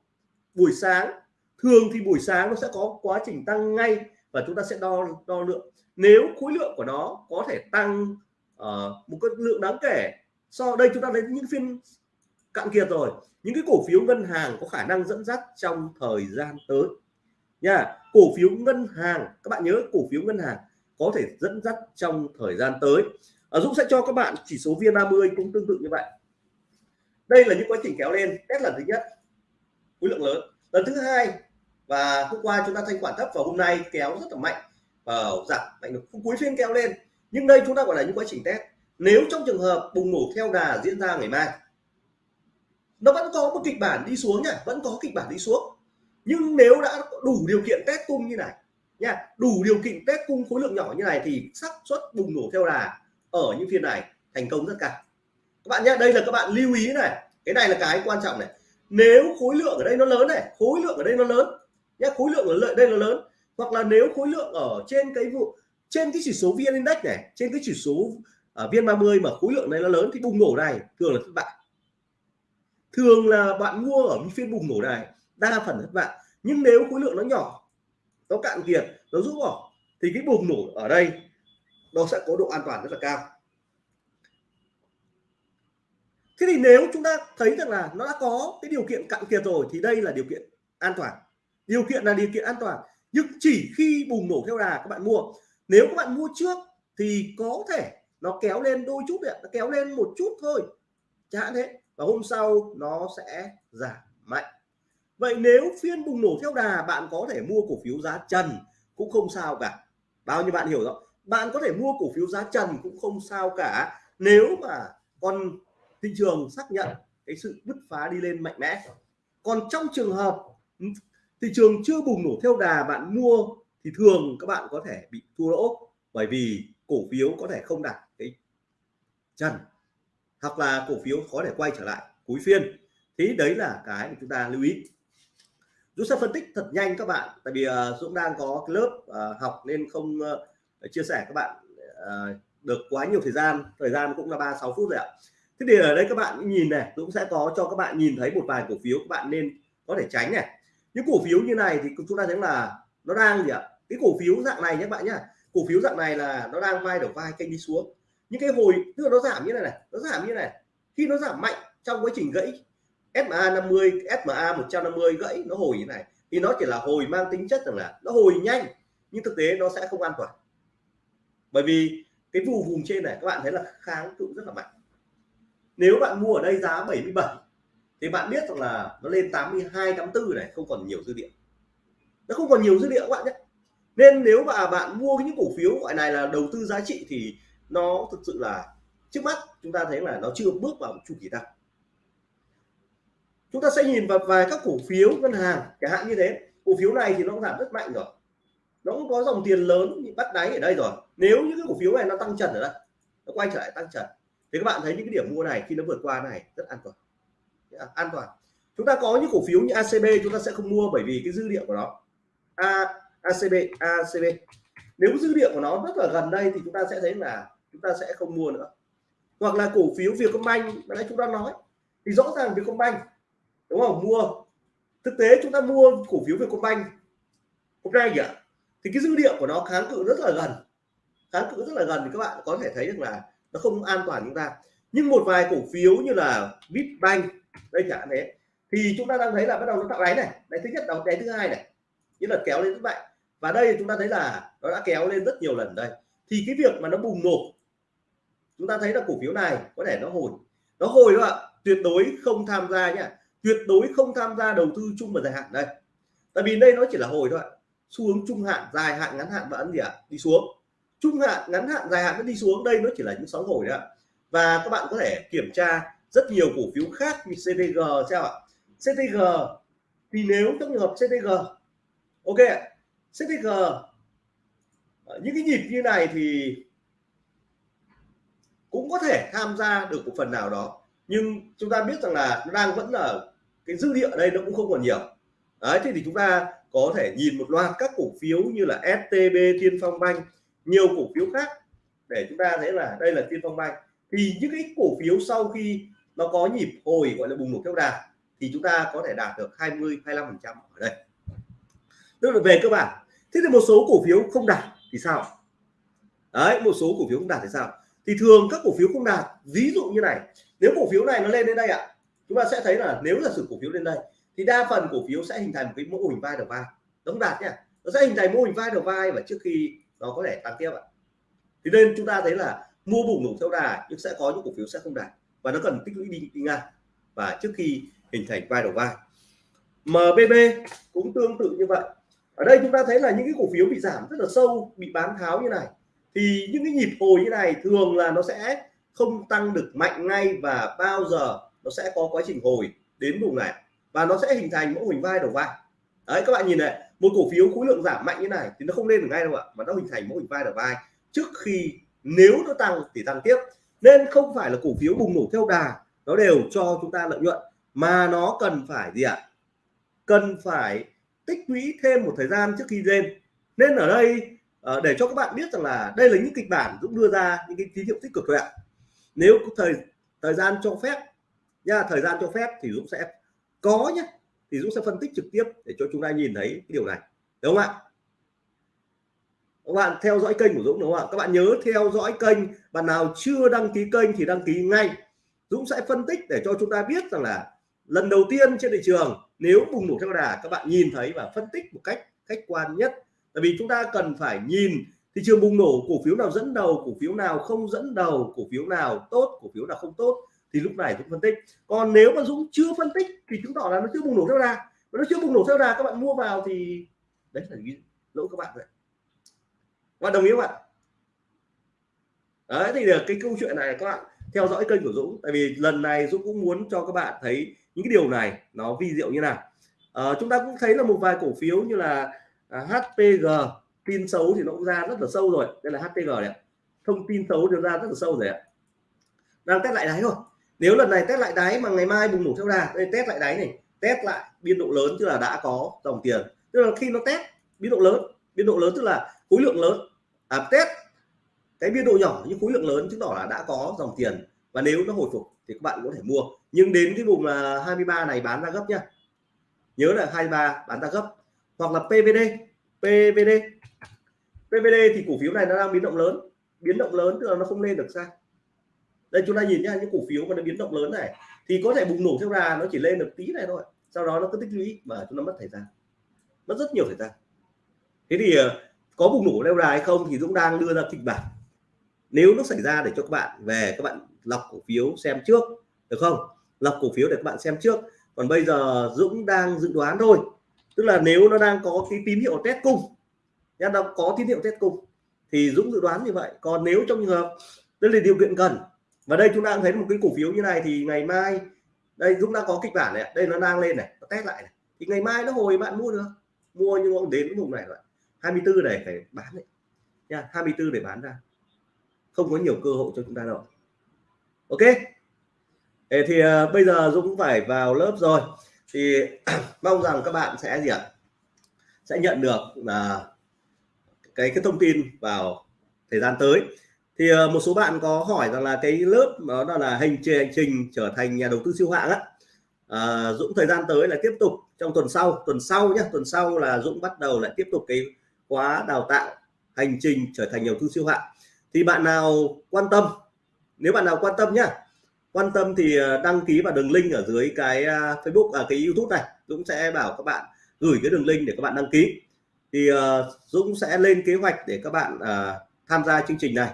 buổi sáng thường thì buổi sáng nó sẽ có quá trình tăng ngay và chúng ta sẽ đo đo lượng. Nếu khối lượng của nó có thể tăng uh, một cái lượng đáng kể so đây chúng ta đến những phiên cạn kiệt rồi. Những cái cổ phiếu ngân hàng có khả năng dẫn dắt trong thời gian tới. Nha cổ phiếu ngân hàng các bạn nhớ cổ phiếu ngân hàng có thể dẫn dắt trong thời gian tới. Ở Dũng sẽ cho các bạn chỉ số VN30 cũng tương tự như vậy. Đây là những quá trình kéo lên. Test lần thứ nhất khối lượng lớn. Lần thứ hai và hôm qua chúng ta thanh khoản thấp và hôm nay kéo rất là mạnh. Và giảm mạnh được cuối phiên kéo lên. Nhưng đây chúng ta gọi là những quá trình test. Nếu trong trường hợp bùng nổ theo đà diễn ra ngày mai, nó vẫn có một kịch bản đi xuống nha, vẫn có kịch bản đi xuống. Nhưng nếu đã đủ điều kiện test cung như này nha, đủ điều kiện test cung khối lượng nhỏ như này thì xác suất bùng nổ theo đà ở những phiên này thành công rất cao. Các bạn nhé đây là các bạn lưu ý này. Cái này là cái quan trọng này. Nếu khối lượng ở đây nó lớn này, khối lượng ở đây nó lớn nhé, khối lượng ở lợi đây là lớn. Hoặc là nếu khối lượng ở trên cái vụ trên cái chỉ số vn index này, trên cái chỉ số ở vn 30 mà khối lượng này nó lớn thì bùng nổ này, thường là thất bại. Thường là bạn mua ở phiên bùng nổ này, đa phần thất bại. Nhưng nếu khối lượng nó nhỏ, nó cạn kiệt, nó rút bỏ, thì cái bùng nổ ở đây, nó sẽ có độ an toàn rất là cao. Thế thì nếu chúng ta thấy rằng là nó đã có cái điều kiện cạn kiệt rồi, thì đây là điều kiện an toàn điều kiện là điều kiện an toàn. Nhưng chỉ khi bùng nổ theo đà các bạn mua. Nếu các bạn mua trước thì có thể nó kéo lên đôi chút đấy, nó kéo lên một chút thôi. Chẳng hạn thế. Và hôm sau nó sẽ giảm mạnh. Vậy nếu phiên bùng nổ theo đà bạn có thể mua cổ phiếu giá trần cũng không sao cả. Bao nhiêu bạn hiểu rồi bạn có thể mua cổ phiếu giá trần cũng không sao cả. Nếu mà con thị trường xác nhận cái sự bứt phá đi lên mạnh mẽ. Còn trong trường hợp thị trường chưa bùng nổ theo đà bạn mua thì thường các bạn có thể bị thua lỗ bởi vì cổ phiếu có thể không đạt cái trần hoặc là cổ phiếu có thể quay trở lại cuối phiên. Thì đấy là cái mà chúng ta lưu ý. Dũng sẽ phân tích thật nhanh các bạn tại vì uh, Dũng đang có cái lớp uh, học nên không uh, chia sẻ các bạn uh, được quá nhiều thời gian. Thời gian cũng là 36 phút rồi ạ. Thế thì ở đây các bạn nhìn này Dũng sẽ có cho các bạn nhìn thấy một vài cổ phiếu các bạn nên có thể tránh này những cổ phiếu như này thì chúng ta thấy là nó đang gì ạ? Cái cổ phiếu dạng này nhé bạn nhá. Cổ phiếu dạng này là nó đang vai đầu vai kênh đi xuống. Những cái hồi, tức là nó giảm như này này, nó giảm như này khi nó giảm mạnh trong quá trình gãy SMA 50 SMA 150 gãy, nó hồi như này, thì nó chỉ là hồi mang tính chất rằng là nó hồi nhanh, nhưng thực tế nó sẽ không an toàn. Bởi vì cái vùng vùng trên này, các bạn thấy là kháng cự rất là mạnh. Nếu bạn mua ở đây giá 77 thì bạn biết rằng là nó lên 82 84 này, không còn nhiều dư địa. Nó không còn nhiều dư địa các bạn nhé. Nên nếu mà bạn mua những cổ phiếu gọi này là đầu tư giá trị thì nó thực sự là trước mắt chúng ta thấy là nó chưa bước vào chu kỳ tăng. Chúng ta sẽ nhìn vào vài các cổ phiếu ngân hàng, chẳng hạn như thế. Cổ phiếu này thì nó giảm rất mạnh rồi. Nó cũng có dòng tiền lớn bắt đáy ở đây rồi. Nếu những cái cổ phiếu này nó tăng trần ở đây, nó quay trở lại tăng trần, thì các bạn thấy những cái điểm mua này khi nó vượt qua này rất an toàn. Dạ, an toàn. Chúng ta có những cổ phiếu như ACB chúng ta sẽ không mua bởi vì cái dư địa của nó. A ACB ACB nếu dư địa của nó rất là gần đây thì chúng ta sẽ thấy là chúng ta sẽ không mua nữa. Hoặc là cổ phiếu Vietcombank mà nãy chúng ta nói, thì rõ ràng Vietcombank, đúng không? Mua. Thực tế chúng ta mua cổ phiếu Vietcombank hôm nay ạ thì cái dư địa của nó kháng cự rất là gần. Kháng cự rất là gần thì các bạn có thể thấy được là nó không an toàn chúng ta. Nhưng một vài cổ phiếu như là Vipbank đây chẳng thế. Thì chúng ta đang thấy là bắt đầu nó tạo đáy này. Đáy thứ nhất đáy thứ hai này. Như là kéo lên rất mạnh và đây chúng ta thấy là nó đã kéo lên rất nhiều lần đây. Thì cái việc mà nó bùng nổ, chúng ta thấy là cổ phiếu này có thể nó hồi. Nó hồi đó ạ. Tuyệt đối không tham gia nhá. Tuyệt đối không tham gia đầu tư chung và dài hạn đây. Tại vì đây nó chỉ là hồi thôi ạ. Xu hướng trung hạn, dài hạn, ngắn hạn vẫn gì ạ? Đi xuống. Trung hạn, ngắn hạn, dài hạn nó đi xuống. Đây nó chỉ là những sóng hồi đó và các bạn có thể kiểm tra rất nhiều cổ phiếu khác như CTG sao ạ. CTG thì nếu trong trường hợp CTG ok CTG ờ, những cái nhịp như này thì cũng có thể tham gia được một phần nào đó. Nhưng chúng ta biết rằng là nó đang vẫn là cái dư địa ở đây nó cũng không còn nhiều. Đấy thì, thì chúng ta có thể nhìn một loạt các cổ phiếu như là STB Tiên Phong Banh nhiều cổ phiếu khác để chúng ta thấy là đây là Tiên Phong Banh. Thì những cái cổ phiếu sau khi nó có nhịp hồi gọi là bùng nổ kéo đà thì chúng ta có thể đạt được 20 25 phần trăm ở đây. Tức là về cơ bản. Thế thì một số cổ phiếu không đạt thì sao? Đấy một số cổ phiếu không đạt thì sao? Thì thường các cổ phiếu không đạt ví dụ như này nếu cổ phiếu này nó lên đến đây ạ à, chúng ta sẽ thấy là nếu là sự cổ phiếu lên đây thì đa phần cổ phiếu sẽ hình thành một cái mô hình vai đầu vai. Đóng đạt nhá nó sẽ hình thành mô hình vai đầu vai và trước khi nó có thể tăng tiếp ạ. Thì nên chúng ta thấy là mua bùng nổ theo đà nhưng sẽ có những cổ phiếu sẽ không đạt và nó cần tích lũy đi, đi ngang. Và trước khi hình thành vai đầu vai. MBB cũng tương tự như vậy. Ở đây chúng ta thấy là những cái cổ phiếu bị giảm rất là sâu bị bán tháo như này. Thì những cái nhịp hồi như này thường là nó sẽ không tăng được mạnh ngay và bao giờ nó sẽ có quá trình hồi đến vùng này. Và nó sẽ hình thành mẫu hình vai đầu vai. Đấy các bạn nhìn này một cổ phiếu khối lượng giảm mạnh như này thì nó không lên được ngay đâu ạ mà nó hình thành mẫu hình vai đầu vai trước khi nếu nó tăng thì tăng tiếp nên không phải là cổ phiếu bùng nổ theo đà, nó đều cho chúng ta lợi nhuận, mà nó cần phải gì ạ? Cần phải tích lũy thêm một thời gian trước khi lên. Nên ở đây ờ, để cho các bạn biết rằng là đây là những kịch bản Dũng đưa ra, những cái tín hiệu tích cực thôi ạ. Nếu có thời thời gian cho phép nha, thời gian cho phép thì Dũng sẽ có nhé thì Dũng sẽ phân tích trực tiếp để cho chúng ta nhìn thấy cái điều này. Đúng không ạ? Các bạn theo dõi kênh của Dũng đúng không ạ? Các bạn nhớ theo dõi kênh. Bạn nào chưa đăng ký kênh thì đăng ký ngay. Dũng sẽ phân tích để cho chúng ta biết rằng là lần đầu tiên trên thị trường, nếu bùng nổ theo đà, các bạn nhìn thấy và phân tích một cách khách quan nhất. Tại vì chúng ta cần phải nhìn thị trường bùng nổ, cổ phiếu nào dẫn đầu, cổ phiếu nào không dẫn đầu, cổ phiếu nào tốt, cổ phiếu nào không tốt thì lúc này Dũng phân tích. Còn nếu mà Dũng chưa phân tích thì chứng tỏ là nó chưa bùng nổ theo đà. Nó chưa bùng nổ theo đà, các bạn mua vào thì đấy là lỗi các bạn vậy bạn đồng ý không ạ? Đấy thì được cái câu chuyện này các bạn theo dõi kênh của Dũng. Tại vì lần này Dũng cũng muốn cho các bạn thấy những cái điều này nó vi diệu như nào. À, chúng ta cũng thấy là một vài cổ phiếu như là à, HPG tin xấu thì nó cũng ra rất là sâu rồi. Đây là HPG này thông tin xấu được ra rất là sâu rồi ạ. Đang test lại đáy thôi. Nếu lần này test lại đáy mà ngày mai bùng nổ theo đà đây test lại đáy này test lại biên độ lớn tức là đã có dòng tiền. Tức là khi nó test biên độ lớn biên độ lớn tức là khối lượng lớn à, test. Cái biên độ nhỏ nhưng khối lượng lớn chứng tỏ là đã có dòng tiền. Và nếu nó hồi phục thì các bạn có thể mua. Nhưng đến cái vùng là 23 này bán ra gấp nhá. Nhớ là 23 bán ra gấp. Hoặc là PVD PVD PVD thì cổ phiếu này nó đang biến động lớn. Biến động lớn tức là nó không lên được sao đây chúng ta nhìn nhá những cổ phiếu mà nó biến động lớn này thì có thể bùng nổ theo đà nó chỉ lên được tí này thôi. Sau đó nó cứ tích lũy mà chúng nó mất thời gian. Mất rất nhiều thời gian. Thế thì à, có bùng nổ leo đà hay không thì Dũng đang đưa ra kịch bản. Nếu nó xảy ra để cho các bạn về, các bạn lọc cổ phiếu xem trước, được không? Lọc cổ phiếu để các bạn xem trước. Còn bây giờ Dũng đang dự đoán thôi. Tức là nếu nó đang có cái tín hiệu test cung, nhá, nó có tín hiệu test cung, thì Dũng dự đoán như vậy. Còn nếu trong trường hợp đây là điều kiện cần, và đây chúng ta thấy một cái cổ phiếu như này thì ngày mai, đây Dũng đã có kịch bản này đây nó đang lên này, nó test lại này. Thì ngày mai nó hồi bạn mua được. Mua nhưng mà đến vùng này rồi 24 này phải bán đấy. Nha 24 để bán ra. Không có nhiều cơ hội cho chúng ta đâu. Ok. Ê, thì uh, bây giờ Dũng phải vào lớp rồi. Thì mong rằng các bạn sẽ gì ạ? Sẽ nhận được là uh, cái cái thông tin vào thời gian tới. Thì uh, một số bạn có hỏi rằng là cái lớp đó là hành trình hành trình trở thành nhà đầu tư siêu hạng á. Uh, Dũng thời gian tới là tiếp tục trong tuần sau. Tuần sau nhé tuần sau là Dũng bắt đầu lại tiếp tục cái khóa đào tạo hành trình trở thành nhà đầu tư siêu hạng. Thì bạn nào quan tâm? Nếu bạn nào quan tâm nhá. Quan tâm thì ờ, đăng ký vào đường link ở dưới cái Facebook à, cái YouTube này. Dũng sẽ bảo các bạn gửi cái đường link để các bạn đăng ký. Thì uh, Dũng sẽ lên kế hoạch để các bạn uh, tham gia chương trình này.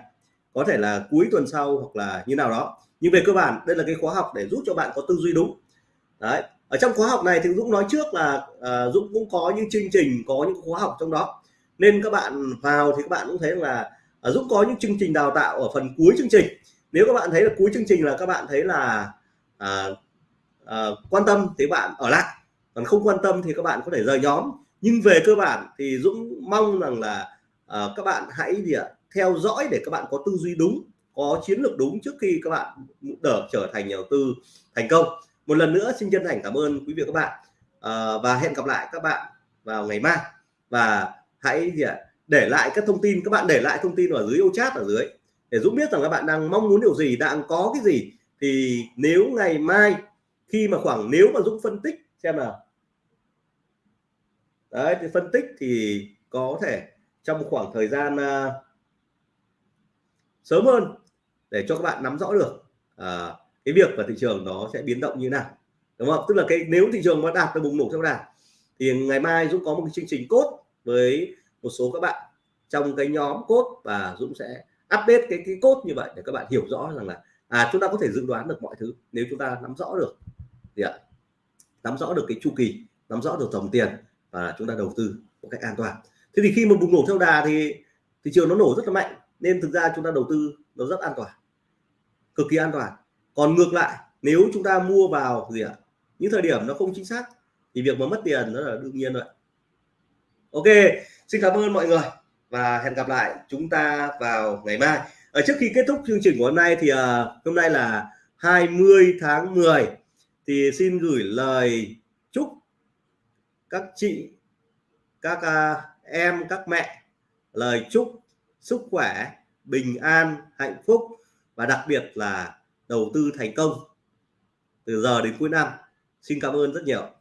Có thể là cuối tuần sau hoặc là như nào đó. Nhưng về cơ bản đây là cái khóa học để giúp cho bạn có tư duy đúng. Đấy. Ở trong khóa học này thì Dũng nói trước là uh, Dũng cũng có những chương trình có những khóa học trong đó nên các bạn vào thì các bạn cũng thấy là Dũng có những chương trình đào tạo ở phần cuối chương trình nếu các bạn thấy là cuối chương trình là các bạn thấy là à, à, quan tâm thì bạn ở lại còn không quan tâm thì các bạn có thể rời nhóm nhưng về cơ bản thì Dũng mong rằng là à, các bạn hãy gì ạ theo dõi để các bạn có tư duy đúng có chiến lược đúng trước khi các bạn đỡ trở thành nhà đầu tư thành công một lần nữa xin chân thành cảm ơn quý vị các bạn à, và hẹn gặp lại các bạn vào ngày mai và hãy gì ạ? Để lại các thông tin các bạn để lại thông tin ở dưới ô chat ở dưới để Dũng biết rằng các bạn đang mong muốn điều gì đang có cái gì. Thì nếu ngày mai khi mà khoảng nếu mà Dũng phân tích xem nào. Đấy thì phân tích thì có thể trong khoảng thời gian uh, sớm hơn để cho các bạn nắm rõ được uh, cái việc và thị trường nó sẽ biến động như thế nào đúng không? Tức là cái nếu thị trường mà đạt được bùng nổ theo đà thì ngày mai Dũng có một cái chương trình cốt với một số các bạn trong cái nhóm cốt và Dũng sẽ update cái cái cốt như vậy để các bạn hiểu rõ rằng là à chúng ta có thể dự đoán được mọi thứ nếu chúng ta nắm rõ được. Gì ạ, nắm rõ được cái chu kỳ, nắm rõ được dòng tiền và chúng ta đầu tư một cách an toàn. Thế thì khi mà bùng nổ theo đà thì, thị trường nó nổ rất là mạnh, nên thực ra chúng ta đầu tư nó rất an toàn, cực kỳ an toàn. Còn ngược lại, nếu chúng ta mua vào gì ạ, những thời điểm nó không chính xác thì việc mà mất tiền nó là đương nhiên rồi ok xin cảm ơn mọi người và hẹn gặp lại chúng ta vào ngày mai. Ở trước khi kết thúc chương trình của hôm nay thì uh, hôm nay là 20 tháng 10 thì xin gửi lời chúc các chị các uh, em các mẹ lời chúc sức khỏe bình an hạnh phúc và đặc biệt là đầu tư thành công từ giờ đến cuối năm. Xin cảm ơn rất nhiều.